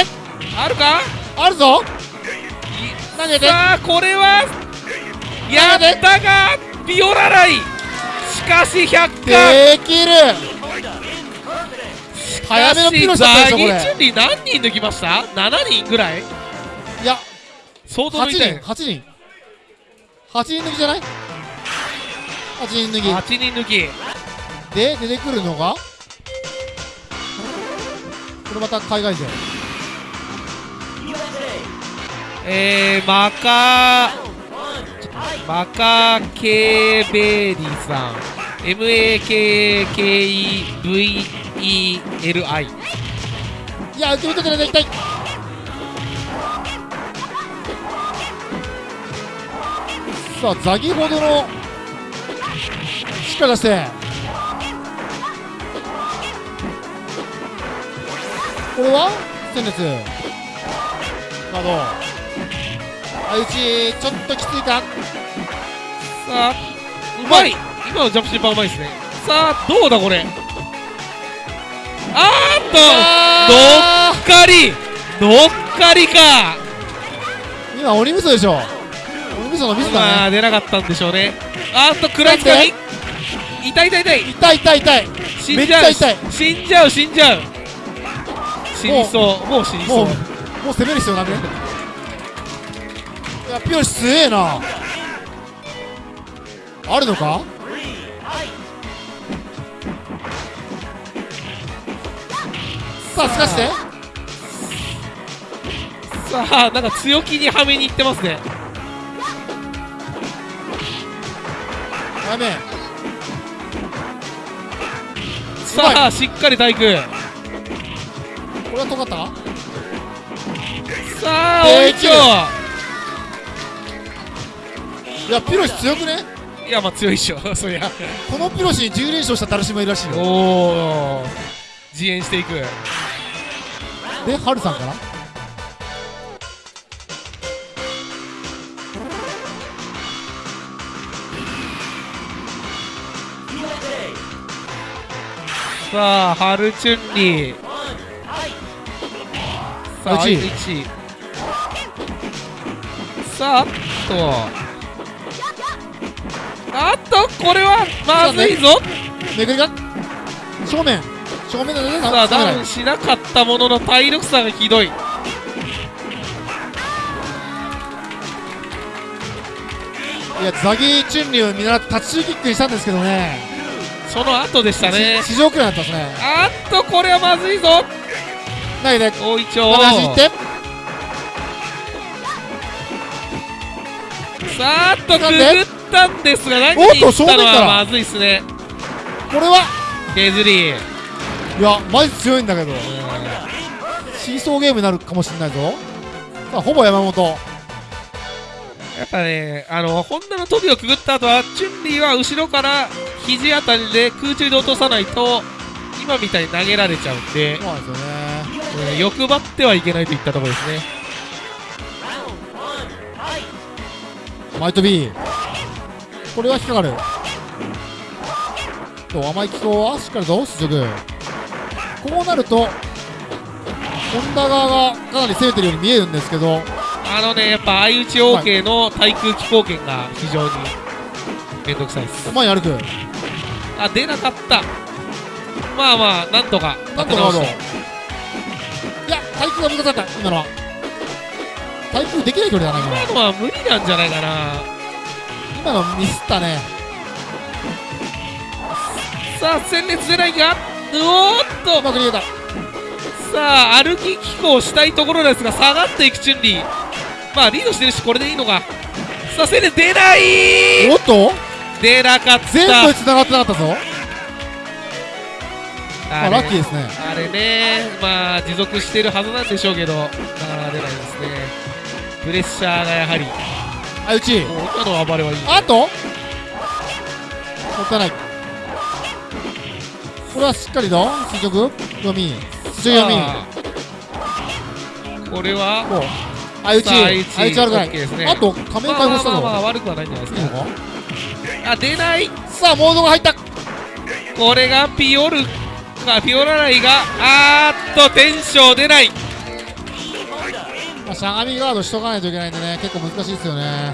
あるか？あるぞ。い投げて。さあこれはやったがビオラライ。しかし100巻できる。早めのピロシだったでしょこれザギチュンリー何人抜きました ?7 人ぐらい？いや8相当抜いたよ人8人。8人抜きじゃない？8人抜き。8人抜き。で出てくるのが？これまた海外勢。えー、マカマカケーベーリーさん MAKKEVELI いや受け取ってない絶対さあザギほどのしっかり出して。これは？戦列カード相打ちちょっときついか。さあうまい。今のジャンプシーパーうまいですね。さあどうだこれ？あーっとあ乗っかり乗っかりか。ー今鬼味噌でしょ。鬼味噌のミスまだね。あ出なかったんでしょうね。あーっと食らいつかみ痛い痛い痛い。痛い痛い痛い。死んじゃう死んじゃう死んじゃう。死にそうもう死にそう。もうもう攻める必要なくね。いやピヨシ強えな。あるのか？さあすかして。さあなんか強気にはめにいってますね。やめさあしっかり体育。これは尖った？かさあで追いちょいやピロシ強くね？いやまあ強いっしょ。[laughs] そりゃ。このピロシに10連勝したダルシもいるらしいよ。おお自演していく。でハルさんかなさあハルチュンリー。さあうち1さああととこれはまずいぞ。めぐりが正面正面でねさあダウンしなかったものの体力差がひどい。いやザギーチュンリーを見習ってタッチキックにしたんですけどね。その後でしたね。市場くらいだったですね。あっとこれはまずいぞ。投げて。大井町画面端行ってさあっとくぐったんですが何に行ったのはまずいっすね。これは？削りいやマジ強いんだけど。シーソーゲームになるかもしれないぞ。さあほぼ山本。やっぱねあのホンダの飛びをくぐった後はチュンリーは後ろから肘あたりで空中で落とさないと今みたいに投げられちゃうんで、そうなんですよね。えー欲張ってはいけないといったところですね。マイト B これは引っかかる。と甘い機構はしっかりと出力こうなるとホンダ側がかなり攻めてるように見えるんですけど。あのねやっぱ相打ち OK の対空気貢献が非常にめんどくさいです。前に歩く。あ出なかった。まあまあなんとかなんとかいや対空が味方だった。今のは。対空できない距離だな今のは。今のは無理なんじゃないかな。今のミスったね。さあ戦列出ないがうおーっとうまく逃げた。さあ歩き機構したいところですが下がっていくチュンリー。まあリードしてるしこれでいいのか。さあ戦列出ない。おっと？出なかった。全部繋がってなかったぞ。まあラッキーですね。あれね。まあ持続してるはずなんでしょうけど。なかなか出ないですね。プレッシャーがやはり。あうち。今の暴れはいい。あと？もったいないこれはしっかりと垂直読み？垂直読みこれは？相打ち。相打ち。悪くない。ね。あと仮面解放したまあまあまあ悪くはないんじゃないですか。かあ出ない。さあモードが入った。これがピオルかピオラライがあーっとテンション出ない。まあしゃがみガードしとかないといけないんでね結構難しいですよね。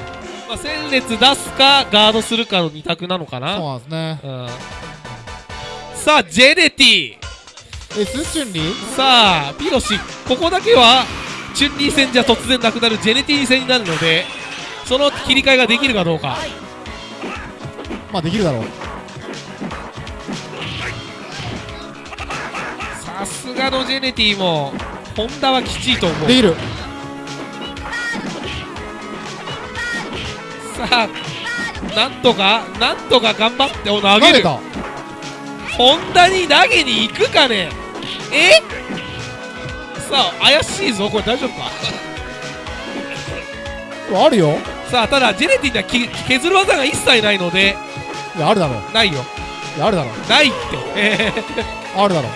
まあ、戦列出すかガードするかの2択なのかそうななんですね。うんさあジェネティ。えスチュンリーさあピロシここだけはチュンリー戦じゃ突然なくなるジェネティ戦になるのでその切り替えができるかどうか。まあできるだろう。さすがのジェネティもホンダはきちいと思う。できる。さあなんとかなんとか頑張ってお投げる。投げたホンダに投げに行くかね？え？さあ怪しいぞこれ。大丈夫か？あるよ。さあただジェネティにはき削る技が一切ないので。いやあるだろ。うないよ。いやあるだろ。うないって。えあるだろ。う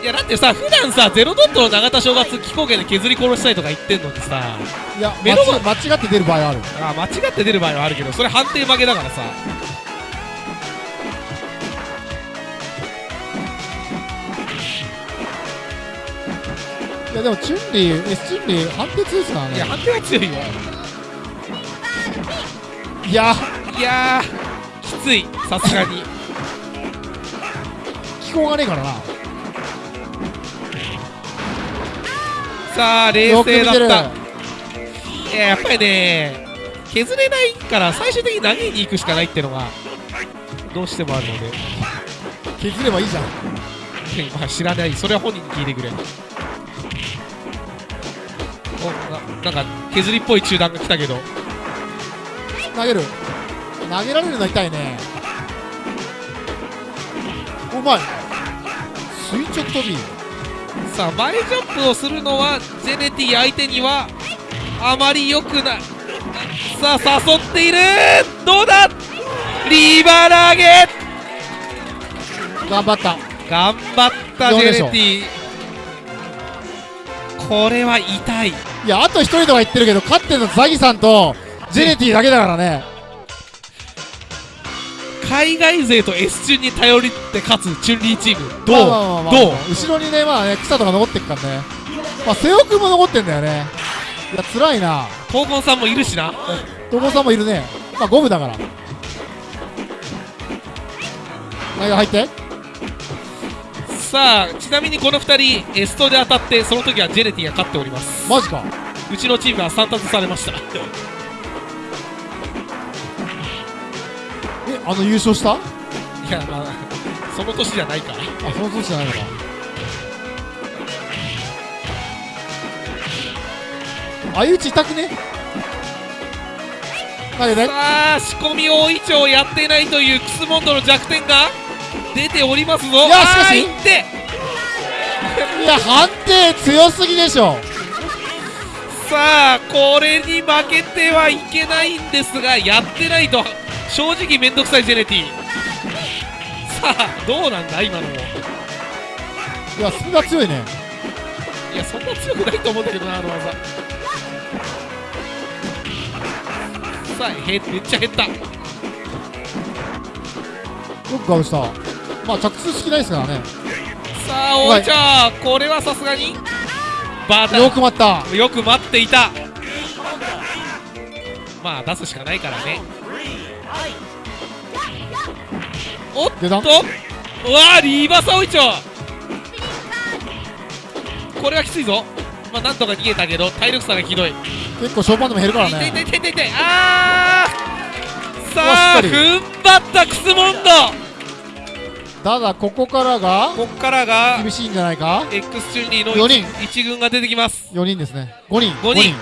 ーいやだってさ普段さゼロドットの永田正月気候圏で削り殺したいとか言ってんのにさ。いや目の間違って出る場合はある。あ間違って出る場合はあるけどそれ判定負けだからさいやでもチュンリー S チュンリー判定強いですからね。いや判定は強いよ。いや。いやーきついさすがに。[laughs] 気候がねえからな。さあ冷静だった。いややっぱりね削れないから最終的に投げに行くしかないってのがどうしてもあるので。削ればいいじゃん。[laughs] まあ知らない。それは本人に聞いてくれななんか削りっぽい中断が来たけど。投げる。投げられるのは痛いね。うまい。垂直飛び。さあ前ジャンプをするのはジェネティ相手にはあまり良くない。さあ誘っている。どうだ？リバー投げ。頑張った。頑張ったジェネティ。これは痛いいやあと一人とか言ってるけど勝ってるのザギさんとジェネティだけだからね。海外勢と S チュンに頼りって勝つチュンリーチーム。どう、まあまあまあまあどう？後ろにねまあね草とか残ってっからね。まあ瀬尾君も残ってんだよね。いや辛いな。闘魂さんもいるしな。東郷さんもいるね。まあゴムだから。内野入ってさあちなみにこの2人エストで当たってその時はジェネティが勝っております。マジか。うちのチームは3達されました。えあの優勝した？あいやまあその年じゃないから。その年じゃないのか。相打ち痛くね？さあ仕込み大イチョウやってないというクスモンドの弱点が？出ておりますぞ。いやしかし。いって。いや判定強すぎでしょ。さあこれに負けてはいけないんですがやってないと正直めんどくさいジェネティさあどうなんだ今のも。いやスピが強いね。いやそんな強くないと思うんだけどなあの技。さあへめっちゃ減った。よくガウしたまあ着地式ないですからね。さあおいちゃんこれはさすがに？バタよく待った。よく待っていた。まあ出すしかないからね。おっと。うわーリーバサオイチョこれはきついぞ。まあなんとか逃げたけど体力差がひどい。結構ショーパンでも減るから痛い痛いね痛い痛い痛いあー。さあ踏ん張ったクスモンドただここからがこっからが厳しいんじゃないか？X チュンリーの四人。一軍が出てきます。4人ですね。5人。五人。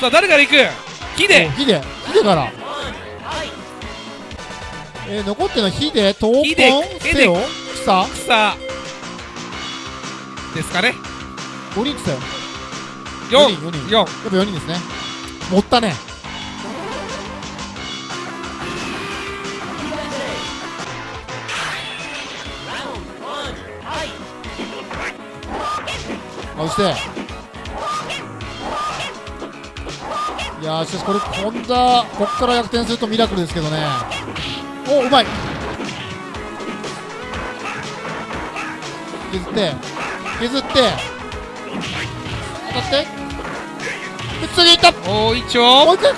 さあ誰から行く？ヒデ。おヒデ。ヒデから。えー、残ってるのはヒデ闘魂セオ草さあですかね。5人って言ったよ。4四人四人。4やっぱ4人ですね。持ったねして。いやーしかしこれホンダこっから逆転するとミラクルですけどね。おうまい。削って。削って。当たって。で次いった。おー一応もう一回。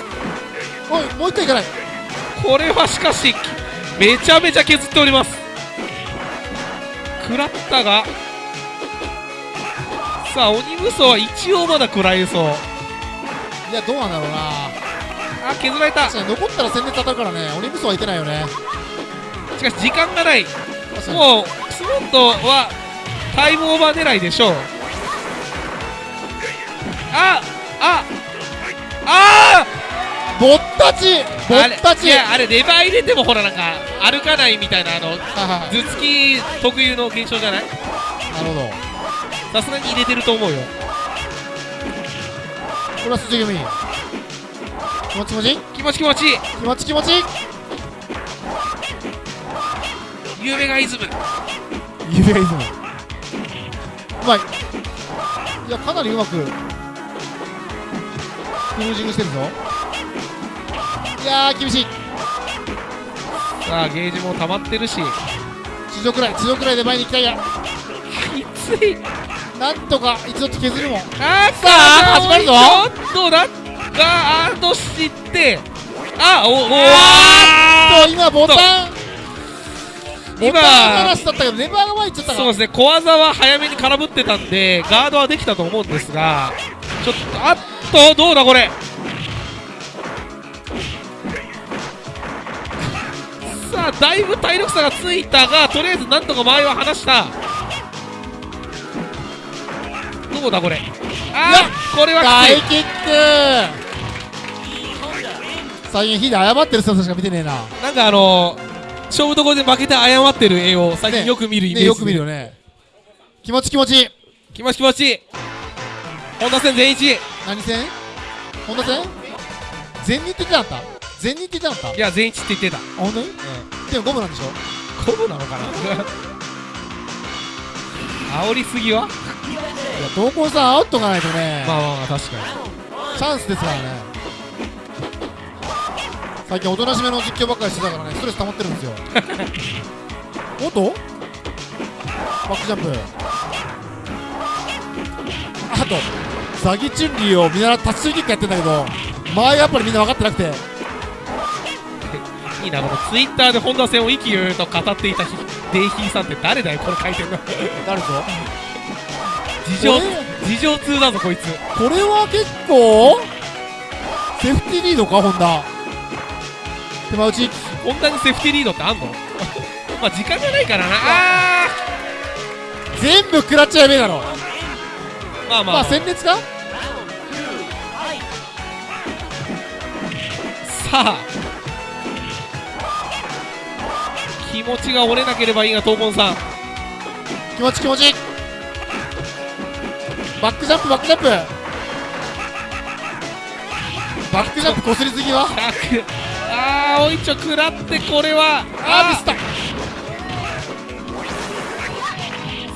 おいもう一回いかない。これはしかしめちゃめちゃ削っております。食らったがさあ鬼無双は一応まだ食らえそう。いやどうなんだろうな。あ削られた。確かに残ったら戦列当たるからね。鬼武装はいてないよね。しかし時間がない。もうクスモンドはタイムオーバー狙いでしょう。あああぼったちぼったち。いやあれレバー入れてもほらなんか歩かないみたいなあの頭突き特有の現象じゃない？なるほどさすがに入れてると思うよ。これは筋組み気持ち気持ち？気持ち気持ち。気持ち気持ち？夢がイズム指がいいぞうまい。いやかなりうまくクルージングしてるぞ。いやー厳しい。さあゲージも溜まってるし。地上くらい地上くらいで前に行きたいや。きついなんとか一度削るもん。あーさあ始まるぞ。ちょっとだがあーとしてあおおあーっと今ボタン。ボ今タン話だったけどネバーが前行っちゃったかそうですね。小技は早めに空振ってたんでガードはできたと思うんですがちょっとあっとどうだこれ。さあだいぶ体力差がついたがとりあえずなんとか前は離したどうだこれ。あーこれはき大キック。最近ヒデ謝ってる姿しか見てねえな。なんかあの勝負どころで負けて謝ってる絵を最近よく見るイメージ、ねよく見るよね。気持ち気持ち。気持ち気持ち。いい本田戦全一。何戦？本田戦？全日って言ってなかった？全日って言ってなかっいや全一って言ってた、本当に？でもゴムなんでしょ？コブなのかな？煽りすぎは？いや闘魂さんアウトがないとね、まあまあまあ確かに。チャンスですからね。最近おとなしめの実況ばっかりしてたからねストレス溜まってるんですよ。[laughs] おっと？バックジャンプ。あとザギチュンリーを見習ってタッチキックやってんだけど間合いがやっぱりみんな分かってなくていいなこのツイッターで本田戦を意気揚々と語っていたひデイヒーさんって誰だよこの回転の誰ぞ？事情事情通だぞこいつ。これは結構セーフティーリードか本田。手間打ち。本田にセーフティーリードってあんの？[laughs] まあ時間がないからな。あ全部食らっちゃやべえだろ。ーまあまあ、まあ戦列か？さあ気持ちが折れなければいいが闘魂さん。気持ち気持ち。バックジャンプバックジャンプ。バックジャンプこすりすぎは？100ああおいちょ食らってこれは。あーミスった。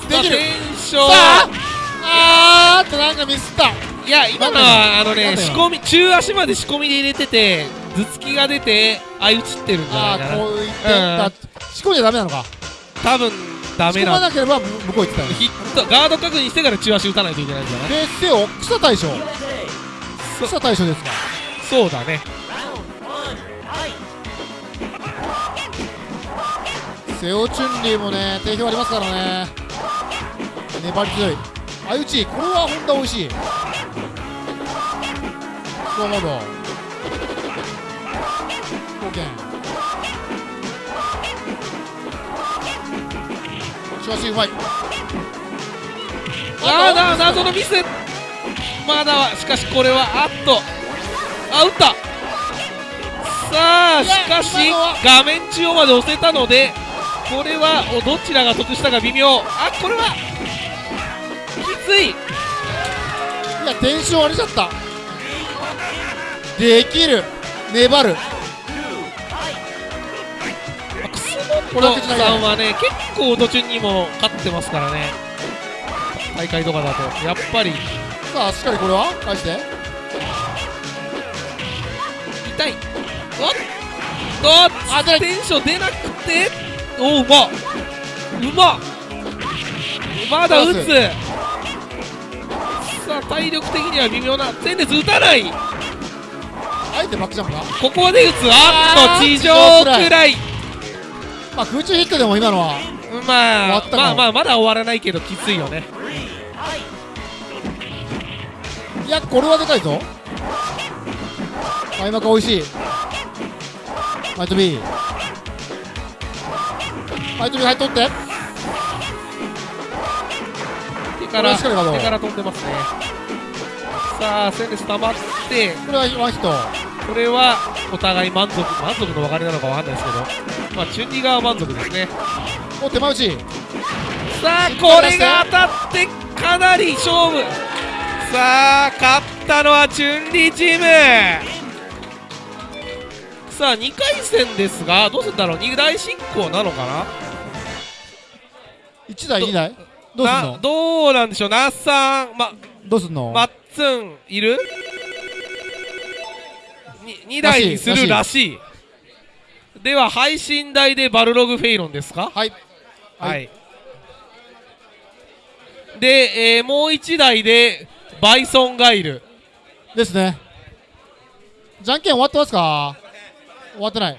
できる。ああーっとなんかミスった。いや今のはあのね仕込み中足まで仕込みで入れてて頭突きが出て相打ちってるんじゃないあかな。あこういってだ仕込んじゃダメなのか？多分ダ仕込まメなければ向こう行ってたよね。ヒットガード確認してから中足打たないといけないんじゃない？でせよ草大将。草大将ですか？そうだね。セオチュンリーもね定評ありますからね。粘り強い。相打ちこれは本田美味しい。スコアモード貢献しかしうまいあーな謎のミス。まだはしかしこれはあっと。あ打った。さあしかし画面中央まで押せたのでこれはおどちらが得したか微妙。あこれはきつい。いやテンション割れちゃった。できる。粘る楠これは口投げ本さんはね結構途中にも勝ってますからね。大会とかだと。やっぱり。さあしっかりこれは？返して。痛い。おっ。とあション出なくて。おうまっ。うまっ。まだ打つ。さあ体力的には微妙な。前列打たない。あえてバックジャンプかここで打つ。あっと地上くらいまあ空中ヒットでも今のはまあまあまあまだ終わらないけどきついよね。いやこれはでかいぞ。開幕美味しい。マイト B マイト B 入っとって。手から手から飛んでますねさあ戦列溜まってこれはワンヒットこれはお互い満足満足の別れなのかわかんないですけどまあチュンリ側は満足ですね。お手前打ち。さあこれが当たってかなり勝負。さあ勝ったのはチュンリチーム。さあ2回戦ですがどうするんだろう？2大進行なのかな？1台2台？どうすんなのどうなんでしょう？那須さんまどうすんの？マッツンいる？2, 台にするらしい。では配信台でバルログフェイロンですか？はい。はい、で、えーもう1台でバイソンがいる。ですね。じゃんけん終わってますか？終わってない